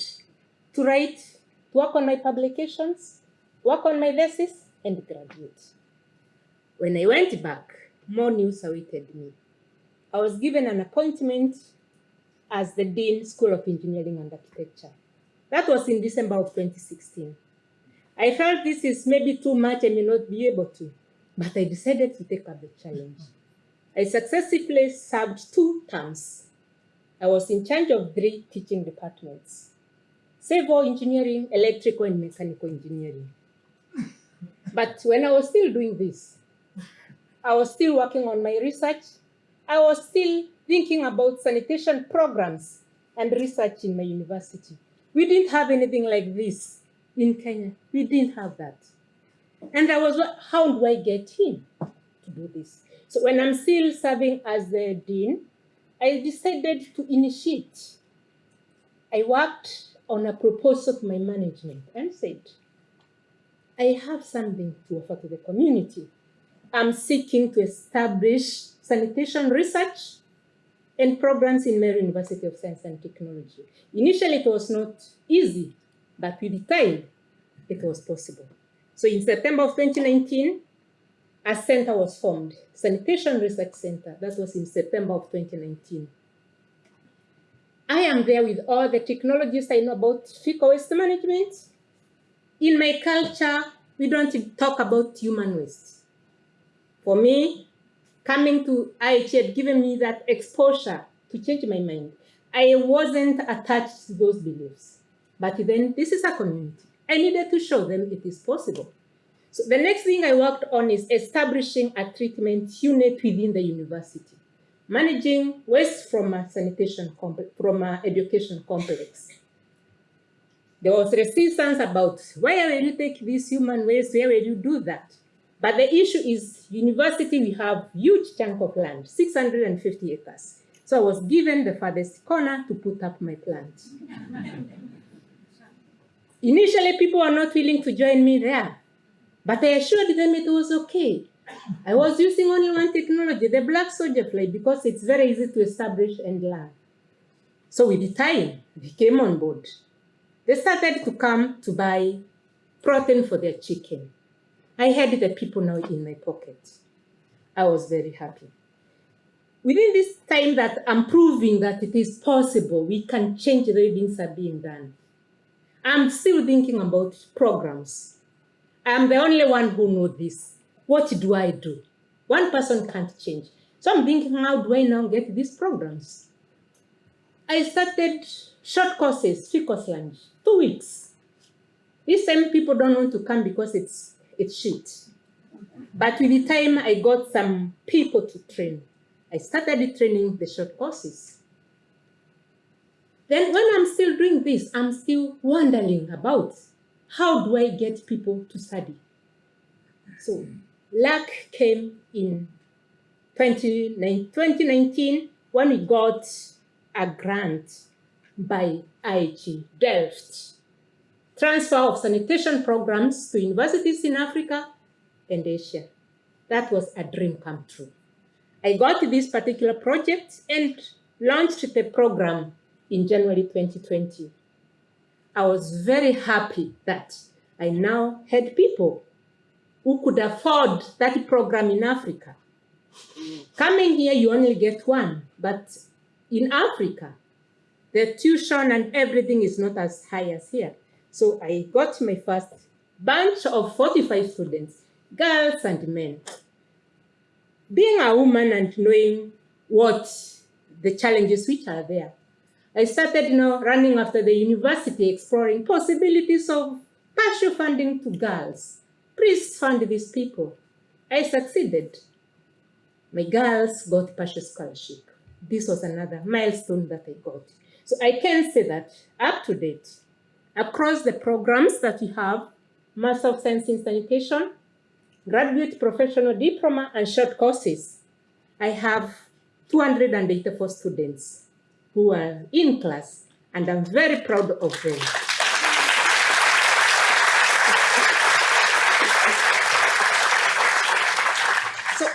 to write, work on my publications, work on my thesis, and graduate. When I went back, more news awaited me. I was given an appointment as the Dean, School of Engineering and Architecture. That was in December of 2016. I felt this is maybe too much, I may not be able to, but I decided to take up the challenge. I successfully served two terms. I was in charge of three teaching departments civil engineering, electrical, and mechanical engineering. But when I was still doing this, I was still working on my research. I was still thinking about sanitation programs and research in my university. We didn't have anything like this in Kenya. We didn't have that. And I was, how do I get him to do this? So when I'm still serving as the dean, I decided to initiate. I worked on a proposal to my management and said, I have something to offer to the community. I'm seeking to establish sanitation research and programs in Meru University of Science and Technology. Initially, it was not easy, but with time, it was possible. So in September of 2019, a center was formed, Sanitation Research Center. That was in September of 2019. I am there with all the technologies I know about fecal waste management. In my culture, we don't talk about human waste. For me, coming to had given me that exposure to change my mind. I wasn't attached to those beliefs. But then this is a community. I needed to show them it is possible. So the next thing I worked on is establishing a treatment unit within the university, managing waste from a sanitation from a education complex. There was resistance about where will you take this human waste, where will you do that? But the issue is university, we have huge chunk of land, 650 acres. So I was given the farthest corner to put up my plant. Initially, people were not willing to join me there, but I assured them it was okay. I was using only one technology, the black soldier fly, because it's very easy to establish and learn. So with the time, they came on board. They started to come to buy protein for their chicken. I had the people now in my pocket. I was very happy. Within this time that I'm proving that it is possible, we can change the way things are being done. I'm still thinking about programs. I'm the only one who knows this. What do I do? One person can't change. So I'm thinking, how do I now get these programs? I started short courses, free course lunch, two weeks. This same people don't want to come because it's it's shit. But with the time I got some people to train, I started training the short courses. Then when I'm still doing this, I'm still wondering about how do I get people to study? So luck came in 2019 when we got a grant by IHE Delft. Transfer of sanitation programs to universities in Africa and Asia. That was a dream come true. I got this particular project and launched the program in January 2020. I was very happy that I now had people who could afford that program in Africa. Coming here, you only get one, but in Africa, the tuition and everything is not as high as here. So I got my first bunch of 45 students, girls and men. Being a woman and knowing what the challenges which are there, I started you know, running after the university, exploring possibilities of partial funding to girls. Please fund these people. I succeeded. My girls got partial scholarship. This was another milestone that I got. So I can say that up to date, across the programs that we have, Master of Science in Sanitation, Graduate Professional Diploma, and short courses, I have 284 students who are in class, and I'm very proud of them. So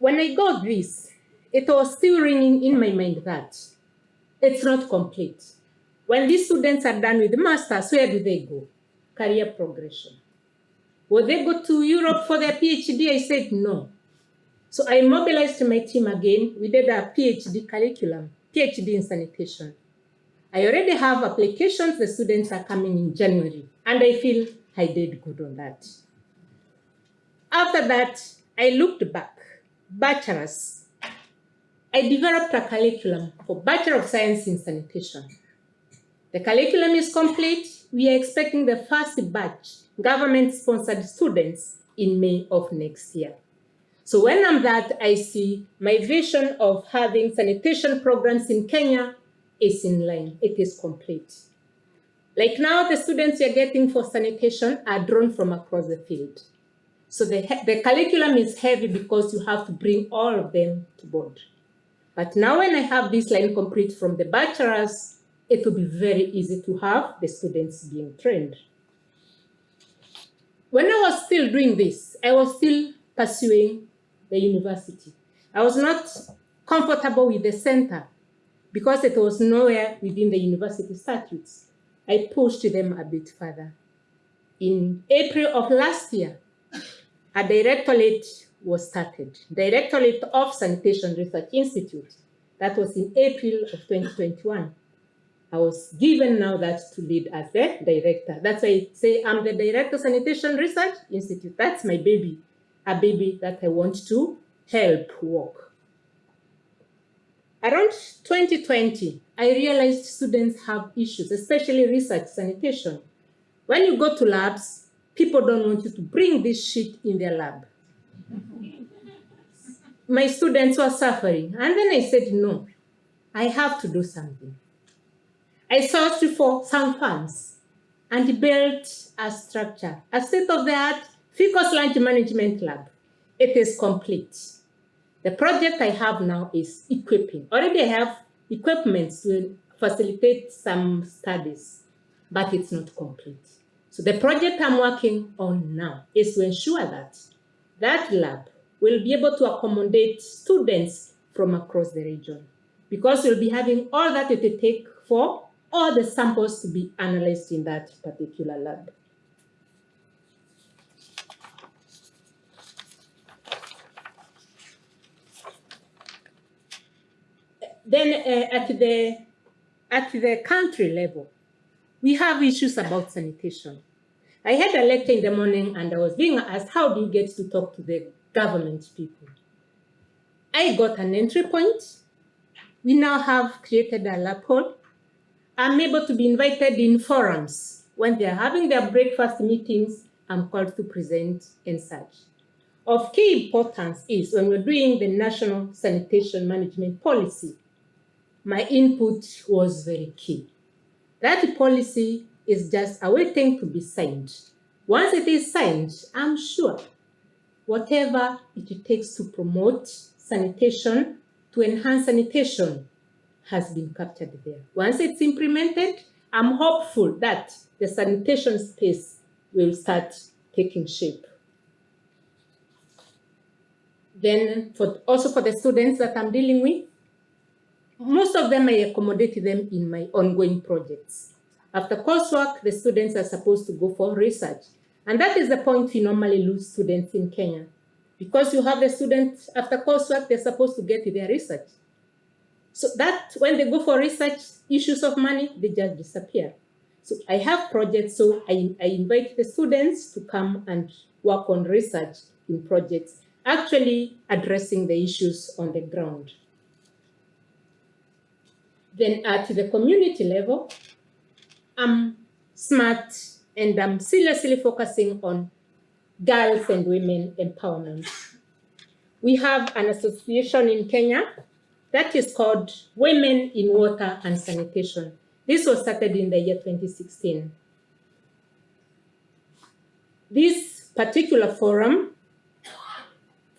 when I got this, it was still ringing in my mind that it's not complete. When these students are done with the masters, where do they go? Career progression. Will they go to Europe for their PhD? I said no. So I mobilized my team again. We did a PhD curriculum, PhD in sanitation. I already have applications. The students are coming in January, and I feel I did good on that. After that, I looked back, bachelor's. I developed a curriculum for Bachelor of Science in Sanitation. The curriculum is complete. We are expecting the first batch government-sponsored students in May of next year. So when I'm that, I see my vision of having sanitation programs in Kenya is in line. It is complete. Like now, the students you're getting for sanitation are drawn from across the field. So the, the curriculum is heavy because you have to bring all of them to board. But now when I have this line complete from the bachelor's it will be very easy to have the students being trained. When I was still doing this, I was still pursuing the university. I was not comfortable with the center because it was nowhere within the university statutes. I pushed them a bit further. In April of last year, a directorate was started, Directorate of Sanitation Research Institute. That was in April of 2021. I was given now that to lead as the director. That's why I say I'm the director of sanitation research institute. That's my baby, a baby that I want to help walk. Around 2020, I realized students have issues, especially research sanitation. When you go to labs, people don't want you to bring this shit in their lab. My students were suffering. And then I said, no, I have to do something. I searched for some funds and built a structure, a state-of-the-art fecal sludge management lab. It is complete. The project I have now is equipping. Already I have equipment to facilitate some studies, but it's not complete. So the project I'm working on now is to ensure that that lab will be able to accommodate students from across the region because we'll be having all that it will take for all the samples to be analyzed in that particular lab. Then uh, at the at the country level, we have issues about sanitation. I had a lecture in the morning and I was being asked, how do you get to talk to the government people? I got an entry point. We now have created a lab hall. I'm able to be invited in forums. When they're having their breakfast meetings, I'm called to present and such. Of key importance is when we're doing the National Sanitation Management Policy, my input was very key. That policy is just awaiting to be signed. Once it is signed, I'm sure whatever it takes to promote sanitation, to enhance sanitation, has been captured there. Once it's implemented, I'm hopeful that the sanitation space will start taking shape. Then for, also for the students that I'm dealing with, most of them, I accommodate them in my ongoing projects. After coursework, the students are supposed to go for research. And that is the point we normally lose students in Kenya. Because you have the students, after coursework, they're supposed to get their research. So that, when they go for research, issues of money, they just disappear. So I have projects, so I, I invite the students to come and work on research in projects, actually addressing the issues on the ground. Then at the community level, I'm smart and I'm seriously focusing on girls and women empowerment. We have an association in Kenya that is called Women in Water and Sanitation. This was started in the year 2016. This particular forum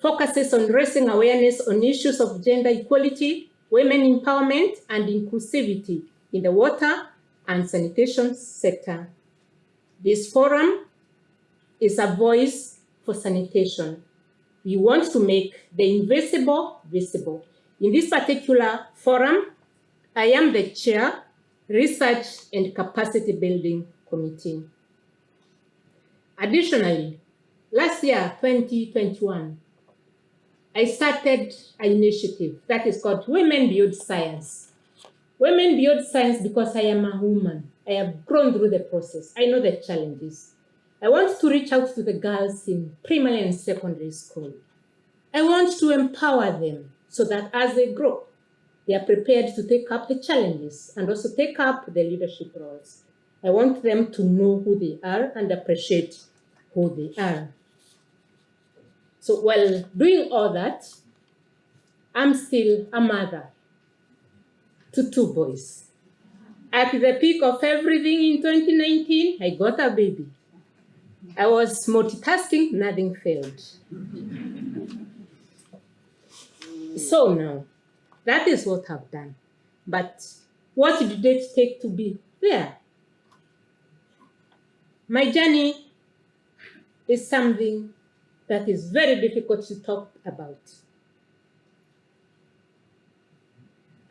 focuses on raising awareness on issues of gender equality, women empowerment, and inclusivity in the water and sanitation sector. This forum is a voice for sanitation. We want to make the invisible visible. In this particular forum, I am the chair, Research and Capacity Building Committee. Additionally, last year, 2021, I started an initiative that is called Women Build Science. Women build science because I am a woman. I have grown through the process. I know the challenges. I want to reach out to the girls in primary and secondary school. I want to empower them so that as they grow, they are prepared to take up the challenges and also take up the leadership roles. I want them to know who they are and appreciate who they are. So while doing all that, I'm still a mother to two boys. At the peak of everything in 2019, I got a baby. I was multitasking, nothing failed. so now, that is what I've done. But what did it take to be there? My journey is something that is very difficult to talk about.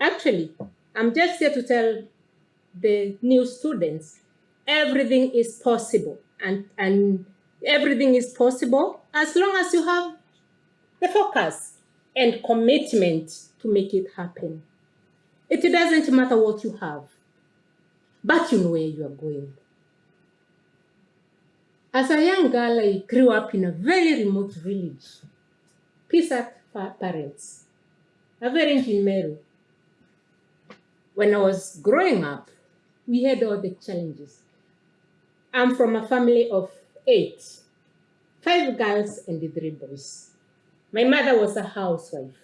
Actually, I'm just here to tell the new students everything is possible and, and everything is possible as long as you have the focus and commitment to make it happen. It doesn't matter what you have. but you know where you are going. As a young girl, I grew up in a very remote village. Pisak pa- parents, a parent in Meru. When I was growing up, we had all the challenges. I'm from a family of eight, five girls and three boys. My mother was a housewife.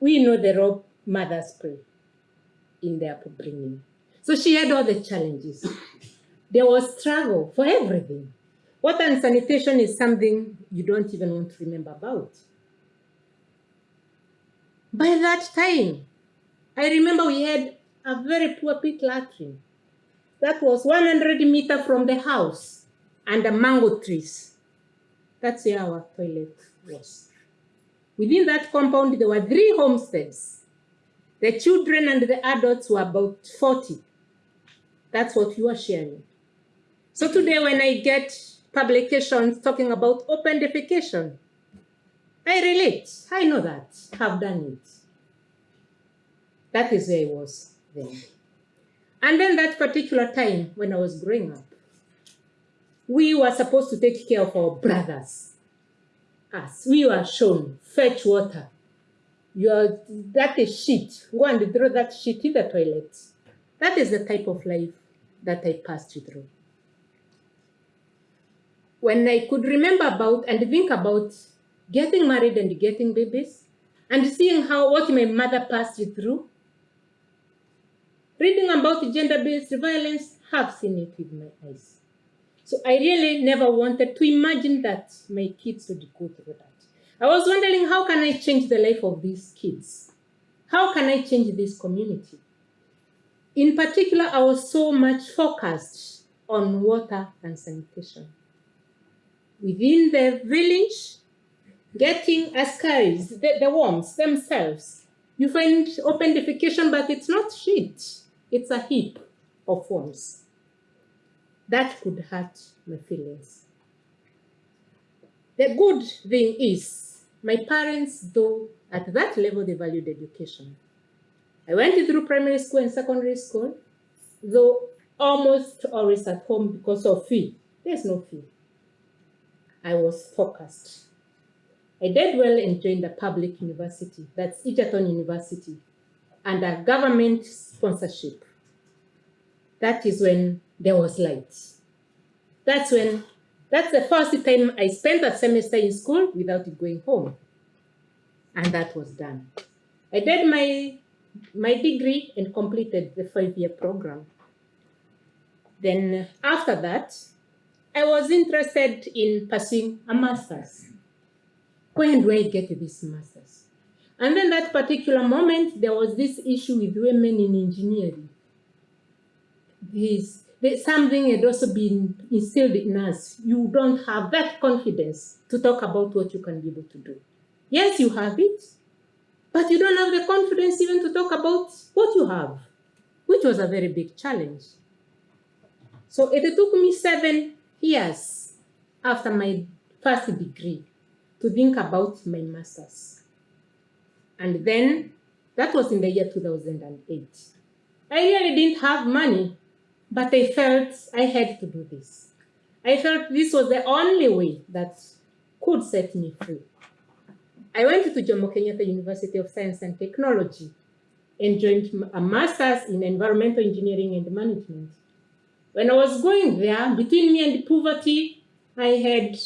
We know the role mothers play in their upbringing. So she had all the challenges. There was struggle for everything. Water and sanitation is something you don't even want to remember about. By that time, I remember we had a very poor pit latrine that was 100 meter from the house under mango trees. That's where our toilet was. Within that compound, there were three homesteads. The children and the adults were about 40. That's what you are sharing. So today, when I get publications talking about open defecation, I relate. I know that. Have done it. That is where I was then. And then that particular time when I was growing up, we were supposed to take care of our brothers. Us. We were shown fetch water. You are, that is shit. Go and throw that shit in the toilet. That is the type of life that I passed through. When I could remember about and think about getting married and getting babies and seeing how what my mother passed through, reading about gender-based violence, have seen it with my eyes. So I really never wanted to imagine that my kids would go through that. I was wondering how can I change the life of these kids? How can I change this community? In particular, I was so much focused on water and sanitation. Within the village, getting ascaris, the, the worms themselves, you find open defecation, but it's not shit. It's a heap of worms. That could hurt my feelings. The good thing is, my parents, though at that level they valued education. I went through primary school and secondary school, though almost always at home because of fee. There's no fee. I was focused. I did well and joined a public university, that's Egerton University, under government sponsorship. That is when there was light. That's when, that's the first time I spent a semester in school without going home. And that was done. I did my, my degree and completed the five-year program. Then after that, I was interested in pursuing a master's. When do I get this master's? And then that particular moment, there was this issue with women in engineering. This, this something had also been instilled in us. You don't have that confidence to talk about what you can be able to do. Yes, you have it, but you don't have the confidence even to talk about what you have, which was a very big challenge. So it took me seven years after my first degree to think about my master's. And then that was in the year 2008. I really didn't have money, but I felt I had to do this. I felt this was the only way that could set me free. I went to Jomo Kenyatta University of Science and Technology and joined a master's in environmental engineering and management. When I was going there, between me and poverty, I had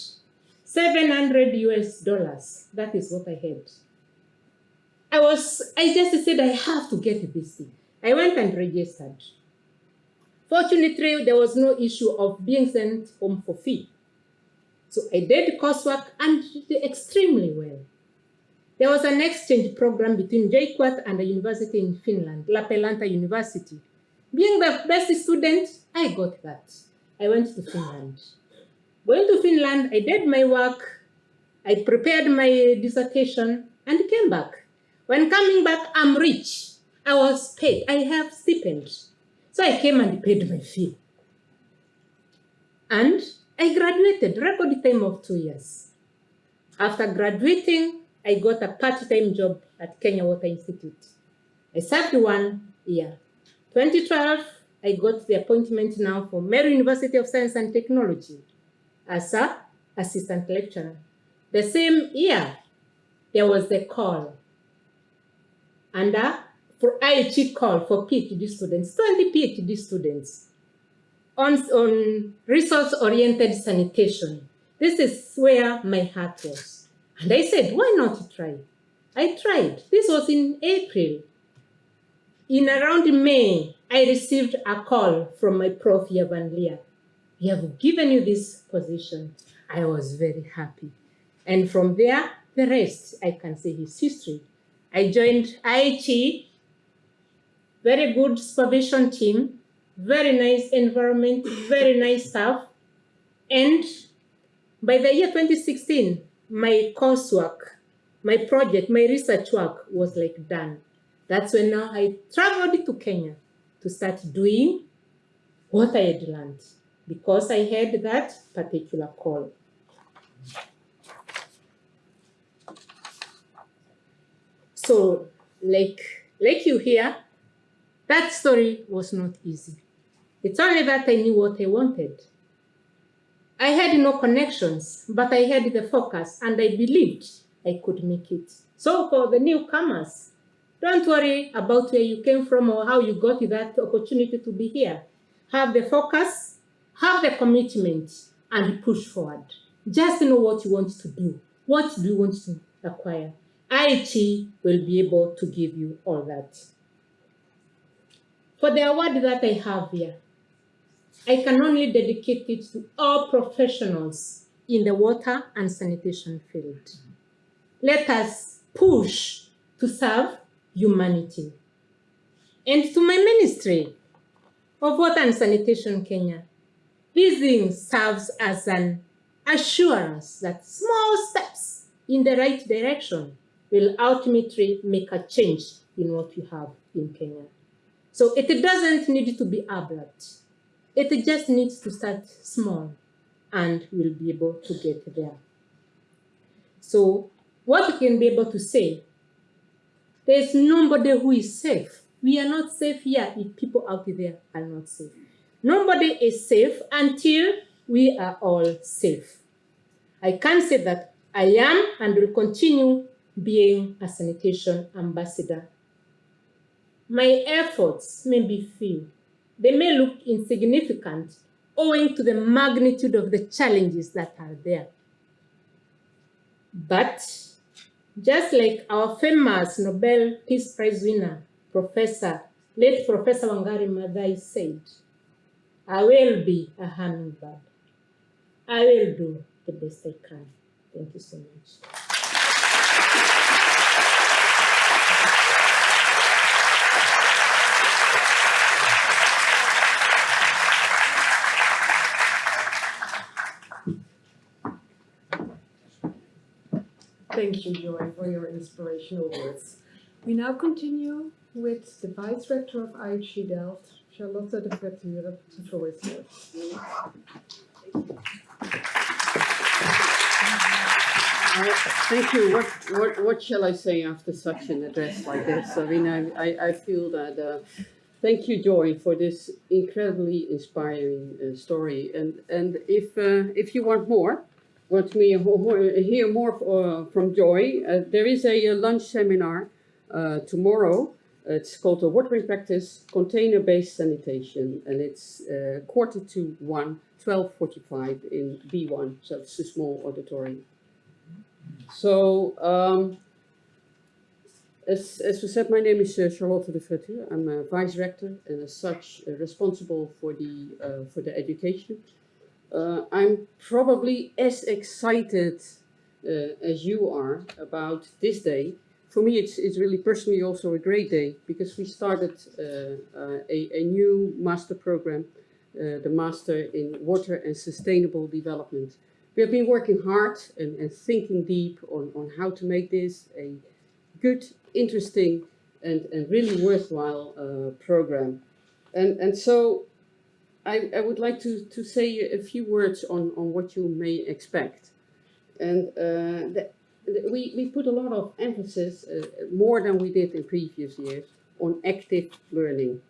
700 US dollars. That is what I had. I was, I just said, I have to get this thing. I went and registered. Fortunately, there was no issue of being sent home for fee. So I did coursework and did extremely well. There was an exchange program between JKUAT and a university in Finland, Lappeenranta University. Being the best student, I got that. I went to Finland. Going to Finland, I did my work, I prepared my dissertation, and came back. When coming back, I'm rich. I was paid. I have stipend. So I came and paid my fee. And I graduated, record time of two years. After graduating, I got a part-time job at Kenya Water Institute. I served one year. 2012, I got the appointment now for Meru University of Science and Technology as a assistant lecturer. The same year, there was the call under for IHE call for PhD students, 20 PhD students on, on resource-oriented sanitation. This is where my heart was. And I said, why not try? I tried. This was in April. In around May, I received a call from my prof, Yavan Leah. We have given you this position. I was very happy. And from there, the rest, I can say his history. I joined IHE, very good supervision team, very nice environment, very nice staff. And by the year 2016, my coursework, my project, my research work was like done. That's when now I traveled to Kenya to start doing what I had learned because I had that particular call. So, like, like you hear, that story was not easy. It's only that I knew what I wanted. I had no connections, but I had the focus and I believed I could make it. So for the newcomers, don't worry about where you came from or how you got that opportunity to be here. Have the focus, have the commitment, and push forward. Just know what you want to do. What do you want to acquire? IHE will be able to give you all that. For the award that I have here, I can only dedicate it to all professionals in the water and sanitation field. Let us push to serve humanity. And to my ministry of Water and Sanitation Kenya, this thing serves as an assurance that small steps in the right direction will ultimately make a change in what you have in Kenya. So it doesn't need to be abrupt. It just needs to start small and we'll be able to get there. So what we can be able to say, there's nobody who is safe. We are not safe here if people out there are not safe. Nobody is safe until we are all safe. I can say that I am and will continue being a sanitation ambassador. My efforts may be few, they may look insignificant owing to the magnitude of the challenges that are there. But just like our famous Nobel Peace Prize winner, Professor, late Professor Wangari Maathai said, I will be a hummingbird. I will do the best I can. Thank you so much. Thank you, Joy, for your inspirational words. We now continue with the Vice Rector of IHE Delft, Charlotte de Fraiture. The floor is yours. Thank you. What, what, what shall I say after such an address like this? I mean, I, I, I feel that, uh, thank you, Joy, for this incredibly inspiring uh, story. And, and if, uh, if you want more, want me hear more uh, from Joy, uh, there is a, uh, lunch seminar tomorrow. It's called the Watering Practice Container-Based Sanitation, and it's quarter to one, 12.45 in B1, so it's a small auditorium. So, um, as, as we said, my name is uh, Charlotte de Fraiture. I'm a vice rector and as such uh, responsible for the, uh, for the education. Uh, I'm probably as excited uh, as you are about this day. For me, it's, it's really personally also a great day because we started uh, a, a new master program, uh, the Master in Water and Sustainable Development. We have been working hard and, and thinking deep on, on how to make this a good, interesting, and, and really worthwhile uh, program. And, and so I, I would like to, to say a few words on, on what you may expect. And uh, the, the, we, we put a lot of emphasis, uh, more than we did in previous years, on active learning.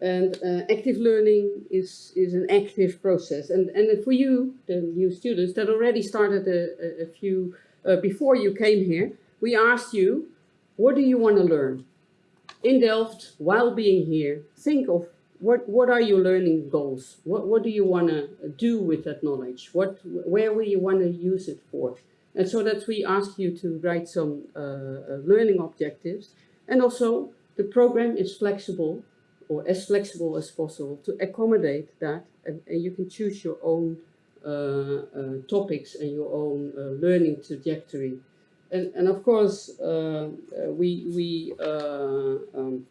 And uh, active learning is, is an active process. And, and for you, the new students that already started a, a, a few, uh, before you came here, we asked you, what do you want to learn? In Delft, while being here, think of what, what are your learning goals? What, what do you want to do with that knowledge? What, where will you want to use it for? And so that we ask you to write some uh, uh, learning objectives. And also, the program is flexible, or as flexible as possible, to accommodate that. And, and you can choose your own uh, uh, topics and your own uh, learning trajectory. And, and of course, uh, we, we um,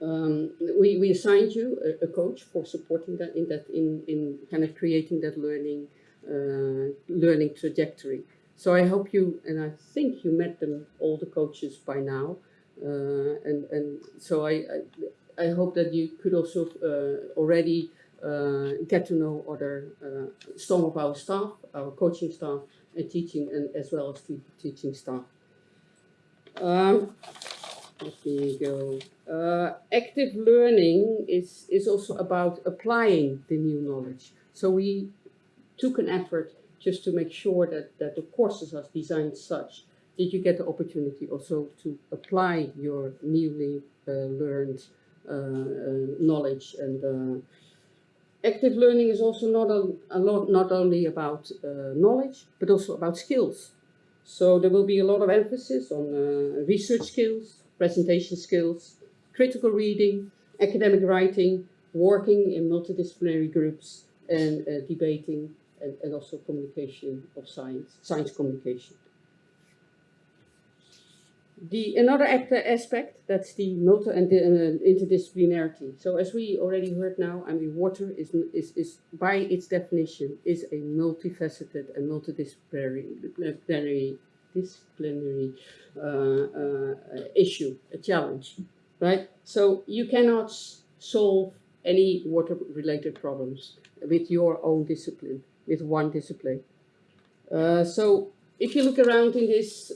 um, we, we assigned you a, a coach for supporting that in that in, in kind of creating that learning uh, learning trajectory. So I hope you and I think you met them all the coaches by now, uh, and and so I, I, I hope that you could also uh, already uh, get to know other uh, some of our staff, our coaching staff, and teaching and as well as te teaching staff. Um, let me go. Uh, active learning is, is also about applying the new knowledge. So we took an effort just to make sure that, that the courses are designed such that you get the opportunity also to apply your newly uh, learned uh, uh, knowledge. And uh, active learning is also not, a, a lot, not only about uh, knowledge, but also about skills. So there will be a lot of emphasis on research skills, presentation skills, critical reading, academic writing, working in multidisciplinary groups, and uh, debating, and, and also communication of science, science communication. The another aspect that's the multi and the, uh, interdisciplinarity. So as we already heard now, I mean, water is, is is by its definition is a multifaceted and multidisciplinary disciplinary, disciplinary uh, uh, issue, a challenge, right? So you cannot solve any water-related problems with your own discipline, with one discipline. Uh, so if you look around in this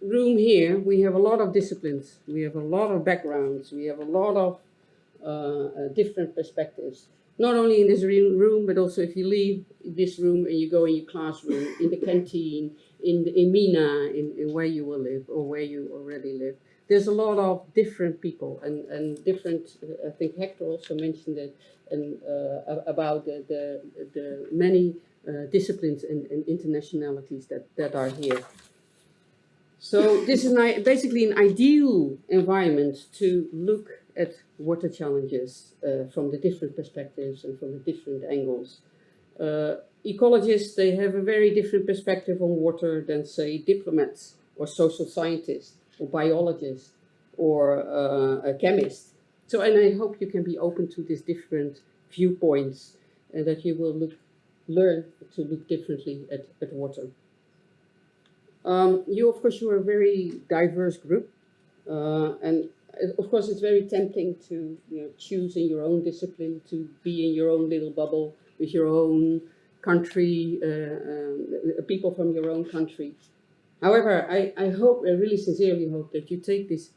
room here, we have a lot of disciplines, we have a lot of backgrounds, we have a lot of uh, uh, different perspectives. Not only in this room, but also if you leave this room and you go in your classroom, in the canteen, in, the, in Mina, in, in where you will live or where you already live. There's a lot of different people and, and different, uh, I think Hector also mentioned it, and uh, about the, the, the many uh, disciplines and, and internationalities that, that are here. So this is an, basically an ideal environment to look at water challenges uh, from the different perspectives and from the different angles. Uh, ecologists, they have a very different perspective on water than say diplomats or social scientists or biologists or uh, a chemist. So, and I hope you can be open to these different viewpoints and that you will look, learn to look differently at, at water. Um, you, of course, you are a very diverse group, uh, and uh, of course, it's very tempting to you know, choose in your own discipline, to be in your own little bubble with your own country, uh, um, uh, people from your own country. However, I, I hope, I really sincerely hope that you take this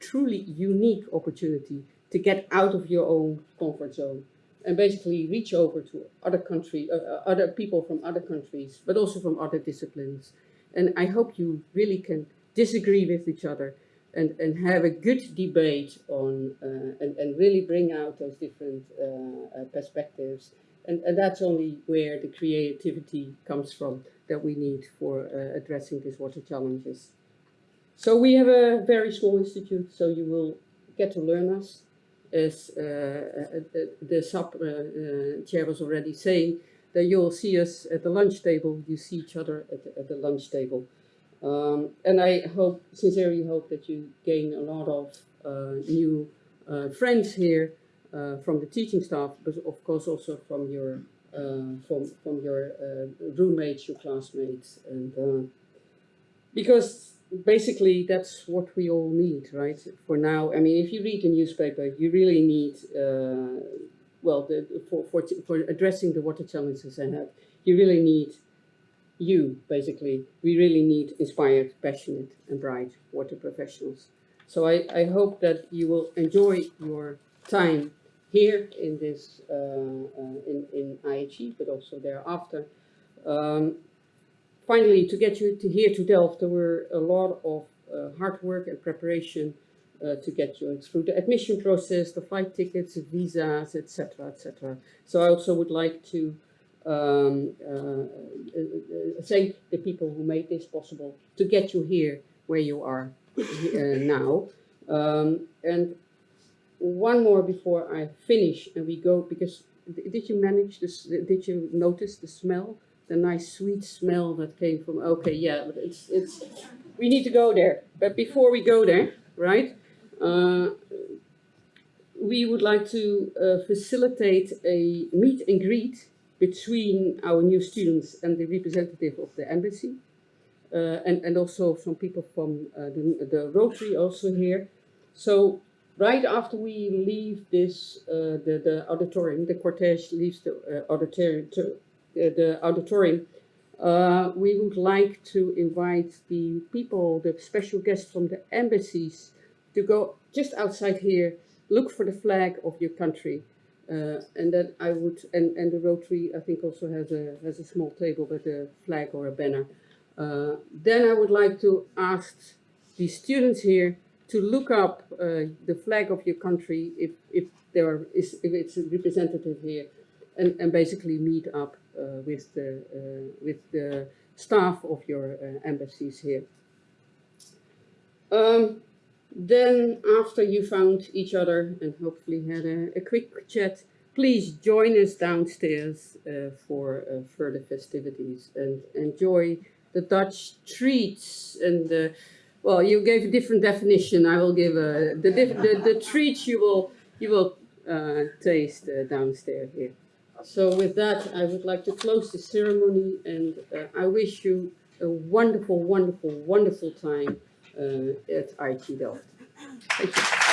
truly unique opportunity to get out of your own comfort zone and basically reach over to other country, uh, uh, other people from other countries, but also from other disciplines. And I hope you really can disagree with each other and, and have a good debate on uh, and, and really bring out those different uh, uh, perspectives. And, and that's only where the creativity comes from that we need for uh, addressing these water challenges. So we have a very small institute, so you will get to learn us. As uh, uh, uh, the sub uh, uh, chair was already saying, that you'll see us at the lunch table, you see each other at the, at the lunch table. Um, and I hope, sincerely hope that you gain a lot of new friends here from the teaching staff, but of course also from your uh, from from your uh, roommates, your classmates, and uh, because basically that's what we all need, right? For now, I mean, if you read the newspaper, you really need uh, well, the, for, for, for addressing the water challenges ahead, you really need you, basically. We really need inspired, passionate, and bright water professionals. So I, I hope that you will enjoy your time here in this uh, uh, in in IHE, but also thereafter. Um, finally, to get you to here to Delft, there were a lot of uh, hard work and preparation uh, to get you through the admission process, the flight tickets, visas, etc., etc. So I also would like to um, uh, uh, thank the people who made this possible to get you here where you are now. Um, and one more before I finish and we go, because did you manage this, did you notice the smell? The nice sweet smell that came from, okay, yeah, it's, it's, we need to go there. But before we go there, right, uh, we would like to uh, facilitate a meet and greet between our new students and the representative of the embassy. Uh, and, and also some people from uh, the, the Rotary also here. So right after we leave this, uh, the, the auditorium, the cortege leaves the uh, auditorium, to, uh, the auditorium, uh, we would like to invite the people, the special guests from the embassies to go just outside here, look for the flag of your country. Uh, and then I would, and, and the Rotary, I think also has a, has a small table with a flag or a banner. Uh, then I would like to ask the students here to look up uh, the flag of your country if, if there is, if it's representative here and, and basically meet up uh, with the, uh, with the staff of your uh, embassies here. Um, then after you found each other and hopefully had a, a quick chat, please join us downstairs uh, for uh, further festivities and enjoy the Dutch treats and the, well, you gave a different definition. I will give a, the, the, the treats you will, you will uh, taste uh, downstairs here. So with that, I would like to close the ceremony and uh, I wish you a wonderful, wonderful, wonderful time uh, at IHE Delft. Thank you.